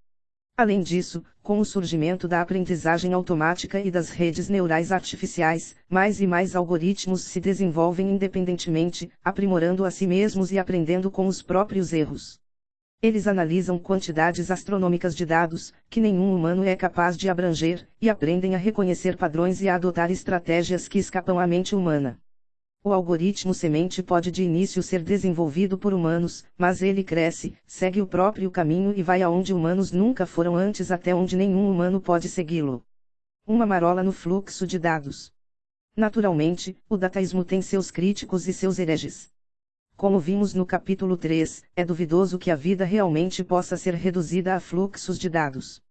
Além disso, com o surgimento da aprendizagem automática e das redes neurais artificiais, mais e mais algoritmos se desenvolvem independentemente, aprimorando a si mesmos e aprendendo com os próprios erros. Eles analisam quantidades astronômicas de dados, que nenhum humano é capaz de abranger, e aprendem a reconhecer padrões e a adotar estratégias que escapam à mente humana. O algoritmo semente pode de início ser desenvolvido por humanos, mas ele cresce, segue o próprio caminho e vai aonde humanos nunca foram antes até onde nenhum humano pode segui-lo. Uma marola no fluxo de dados. Naturalmente, o dataísmo tem seus críticos e seus hereges. Como vimos no capítulo 3, é duvidoso que a vida realmente possa ser reduzida a fluxos de dados.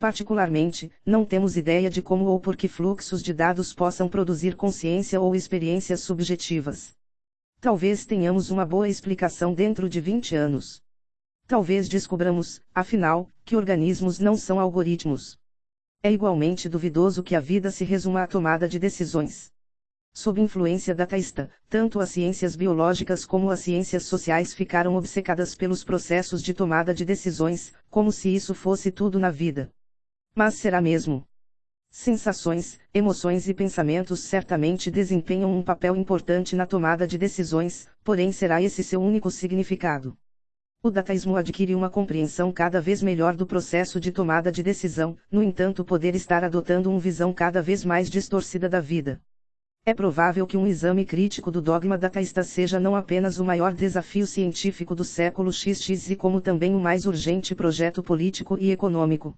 Particularmente, não temos ideia de como ou por que fluxos de dados possam produzir consciência ou experiências subjetivas. Talvez tenhamos uma boa explicação dentro de 20 anos. Talvez descobramos, afinal, que organismos não são algoritmos. É igualmente duvidoso que a vida se resuma à tomada de decisões. Sob influência da taísta, tanto as ciências biológicas como as ciências sociais ficaram obcecadas pelos processos de tomada de decisões, como se isso fosse tudo na vida. Mas será mesmo? Sensações, emoções e pensamentos certamente desempenham um papel importante na tomada de decisões, porém será esse seu único significado. O dataísmo adquire uma compreensão cada vez melhor do processo de tomada de decisão, no entanto, poder estar adotando uma visão cada vez mais distorcida da vida. É provável que um exame crítico do dogma dataísta seja não apenas o maior desafio científico do século XX e como também o mais urgente projeto político e econômico.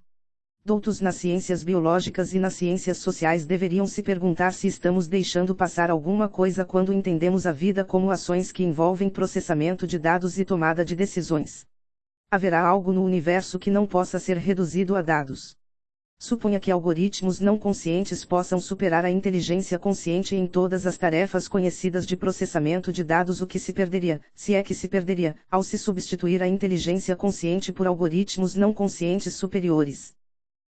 Doutos nas ciências biológicas e nas ciências sociais deveriam se perguntar se estamos deixando passar alguma coisa quando entendemos a vida como ações que envolvem processamento de dados e tomada de decisões. Haverá algo no universo que não possa ser reduzido a dados. Suponha que algoritmos não conscientes possam superar a inteligência consciente em todas as tarefas conhecidas de processamento de dados, o que se perderia, se é que se perderia, ao se substituir a inteligência consciente por algoritmos não conscientes superiores.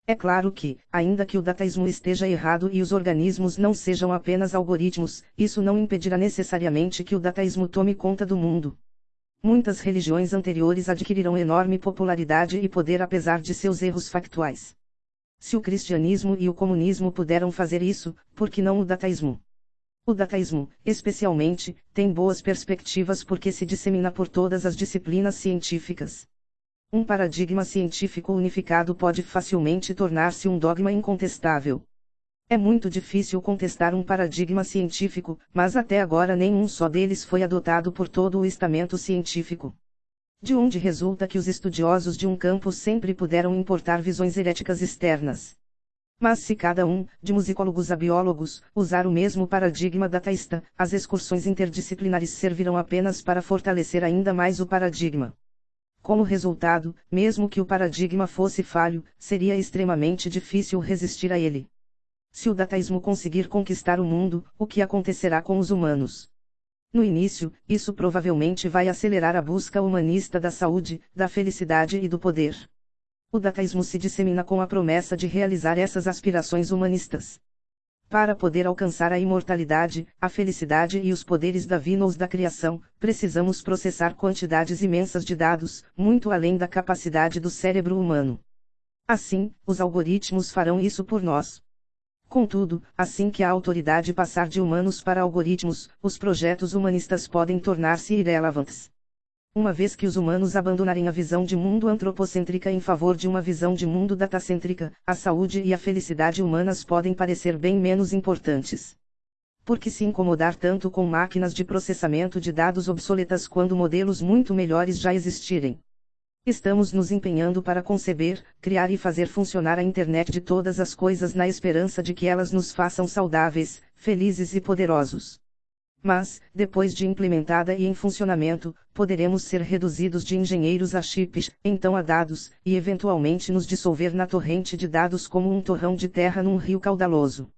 É claro que, ainda que o dataísmo esteja errado e os organismos não sejam apenas algoritmos, isso não impedirá necessariamente que o dataísmo tome conta do mundo. Muitas religiões anteriores adquirirão enorme popularidade e poder apesar de seus erros factuais. Se o cristianismo e o comunismo puderam fazer isso, por que não o dataísmo? O dataísmo, especialmente, tem boas perspectivas porque se dissemina por todas as disciplinas científicas. Um paradigma científico unificado pode facilmente tornar-se um dogma incontestável. É muito difícil contestar um paradigma científico, mas até agora nenhum só deles foi adotado por todo o estamento científico de onde resulta que os estudiosos de um campo sempre puderam importar visões heréticas externas. Mas se cada um, de musicólogos a biólogos, usar o mesmo paradigma dataísta, as excursões interdisciplinares servirão apenas para fortalecer ainda mais o paradigma. Como resultado, mesmo que o paradigma fosse falho, seria extremamente difícil resistir a ele. Se o dataísmo conseguir conquistar o mundo, o que acontecerá com os humanos? No início, isso provavelmente vai acelerar a busca humanista da saúde, da felicidade e do poder. O dataísmo se dissemina com a promessa de realizar essas aspirações humanistas. Para poder alcançar a imortalidade, a felicidade e os poderes divinos da criação, precisamos processar quantidades imensas de dados, muito além da capacidade do cérebro humano. Assim, os algoritmos farão isso por nós. Contudo, assim que a autoridade passar de humanos para algoritmos, os projetos humanistas podem tornar-se irrelevantes. Uma vez que os humanos abandonarem a visão de mundo antropocêntrica em favor de uma visão de mundo datacêntrica, a saúde e a felicidade humanas podem parecer bem menos importantes. Por que se incomodar tanto com máquinas de processamento de dados obsoletas quando modelos muito melhores já existirem? Estamos nos empenhando para conceber, criar e fazer funcionar a internet de todas as coisas na esperança de que elas nos façam saudáveis, felizes e poderosos. Mas, depois de implementada e em funcionamento, poderemos ser reduzidos de engenheiros a chips, então a dados, e eventualmente nos dissolver na torrente de dados como um torrão de terra num rio caudaloso.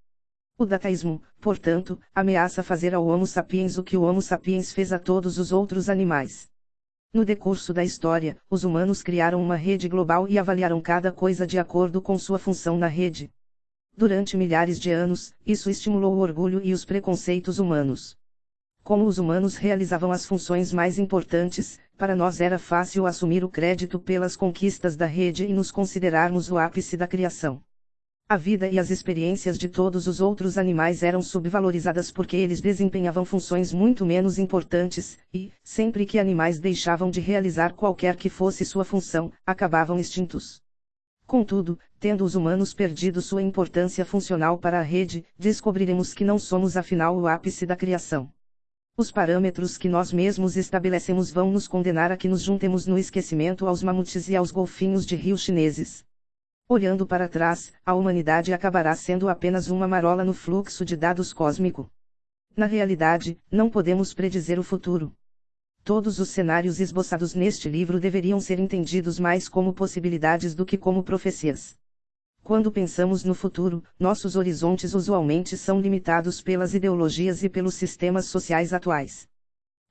O dataísmo, portanto, ameaça fazer ao Homo sapiens o que o Homo sapiens fez a todos os outros animais. No decurso da história, os humanos criaram uma rede global e avaliaram cada coisa de acordo com sua função na rede. Durante milhares de anos, isso estimulou o orgulho e os preconceitos humanos. Como os humanos realizavam as funções mais importantes, para nós era fácil assumir o crédito pelas conquistas da rede e nos considerarmos o ápice da criação. A vida e as experiências de todos os outros animais eram subvalorizadas porque eles desempenhavam funções muito menos importantes, e, sempre que animais deixavam de realizar qualquer que fosse sua função, acabavam extintos. Contudo, tendo os humanos perdido sua importância funcional para a rede, descobriremos que não somos afinal o ápice da criação. Os parâmetros que nós mesmos estabelecemos vão nos condenar a que nos juntemos no esquecimento aos mamutes e aos golfinhos de rio chineses. Olhando para trás, a humanidade acabará sendo apenas uma marola no fluxo de dados cósmico. Na realidade, não podemos predizer o futuro. Todos os cenários esboçados neste livro deveriam ser entendidos mais como possibilidades do que como profecias. Quando pensamos no futuro, nossos horizontes usualmente são limitados pelas ideologias e pelos sistemas sociais atuais.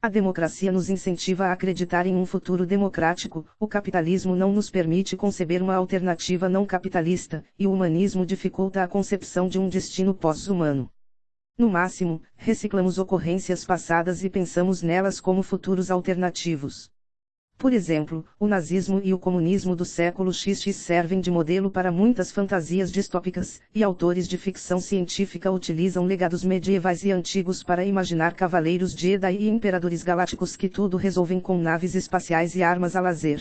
A democracia nos incentiva a acreditar em um futuro democrático, o capitalismo não nos permite conceber uma alternativa não capitalista, e o humanismo dificulta a concepção de um destino pós-humano. No máximo, reciclamos ocorrências passadas e pensamos nelas como futuros alternativos. Por exemplo, o nazismo e o comunismo do século XX servem de modelo para muitas fantasias distópicas, e autores de ficção científica utilizam legados medievais e antigos para imaginar cavaleiros Jedi e imperadores galácticos que tudo resolvem com naves espaciais e armas a lazer.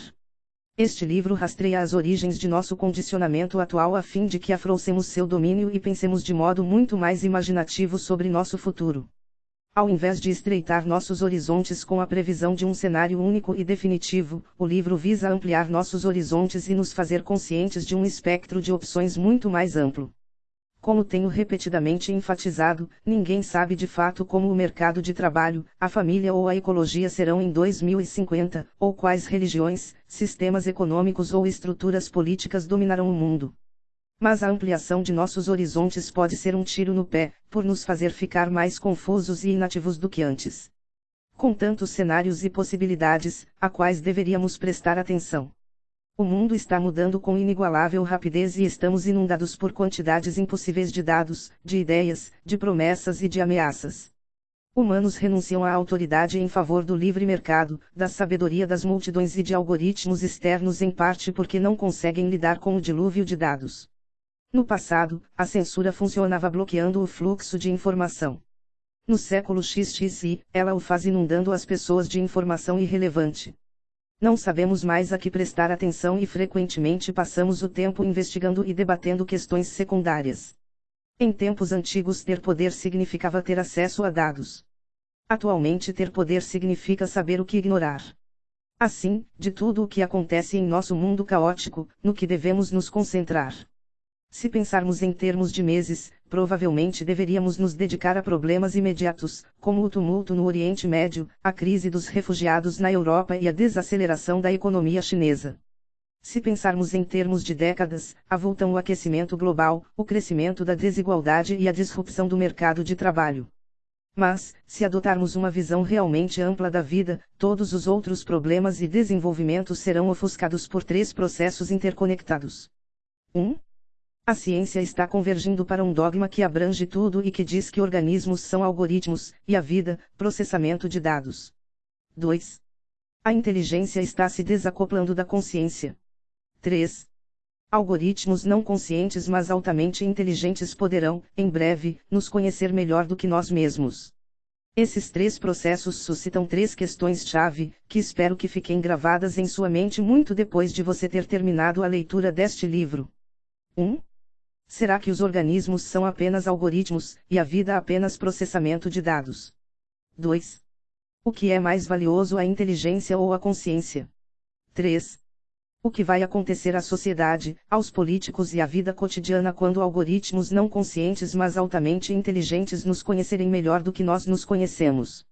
Este livro rastreia as origens de nosso condicionamento atual a fim de que afrouxemos seu domínio e pensemos de modo muito mais imaginativo sobre nosso futuro. Ao invés de estreitar nossos horizontes com a previsão de um cenário único e definitivo, o livro visa ampliar nossos horizontes e nos fazer conscientes de um espectro de opções muito mais amplo. Como tenho repetidamente enfatizado, ninguém sabe de fato como o mercado de trabalho, a família ou a ecologia serão em 2050, ou quais religiões, sistemas econômicos ou estruturas políticas dominarão o mundo. Mas a ampliação de nossos horizontes pode ser um tiro no pé, por nos fazer ficar mais confusos e inativos do que antes. Com tantos cenários e possibilidades, a quais deveríamos prestar atenção. O mundo está mudando com inigualável rapidez e estamos inundados por quantidades impossíveis de dados, de ideias, de promessas e de ameaças. Humanos renunciam à autoridade em favor do livre mercado, da sabedoria das multidões e de algoritmos externos em parte porque não conseguem lidar com o dilúvio de dados. No passado, a censura funcionava bloqueando o fluxo de informação. No século XXI, ela o faz inundando as pessoas de informação irrelevante. Não sabemos mais a que prestar atenção e frequentemente passamos o tempo investigando e debatendo questões secundárias. Em tempos antigos, ter poder significava ter acesso a dados. Atualmente, ter poder significa saber o que ignorar. Assim, de tudo o que acontece em nosso mundo caótico, no que devemos nos concentrar. Se pensarmos em termos de meses, provavelmente deveríamos nos dedicar a problemas imediatos, como o tumulto no Oriente Médio, a crise dos refugiados na Europa e a desaceleração da economia chinesa. Se pensarmos em termos de décadas, avultam o aquecimento global, o crescimento da desigualdade e a disrupção do mercado de trabalho. Mas, se adotarmos uma visão realmente ampla da vida, todos os outros problemas e desenvolvimentos serão ofuscados por três processos interconectados. 1. Um, a ciência está convergindo para um dogma que abrange tudo e que diz que organismos são algoritmos, e a vida, processamento de dados. 2. A inteligência está se desacoplando da consciência. 3. Algoritmos não conscientes mas altamente inteligentes poderão, em breve, nos conhecer melhor do que nós mesmos. Esses três processos suscitam três questões-chave, que espero que fiquem gravadas em sua mente muito depois de você ter terminado a leitura deste livro. 1. Será que os organismos são apenas algoritmos, e a vida apenas processamento de dados? 2. O que é mais valioso a inteligência ou a consciência? 3. O que vai acontecer à sociedade, aos políticos e à vida cotidiana quando algoritmos não conscientes mas altamente inteligentes nos conhecerem melhor do que nós nos conhecemos?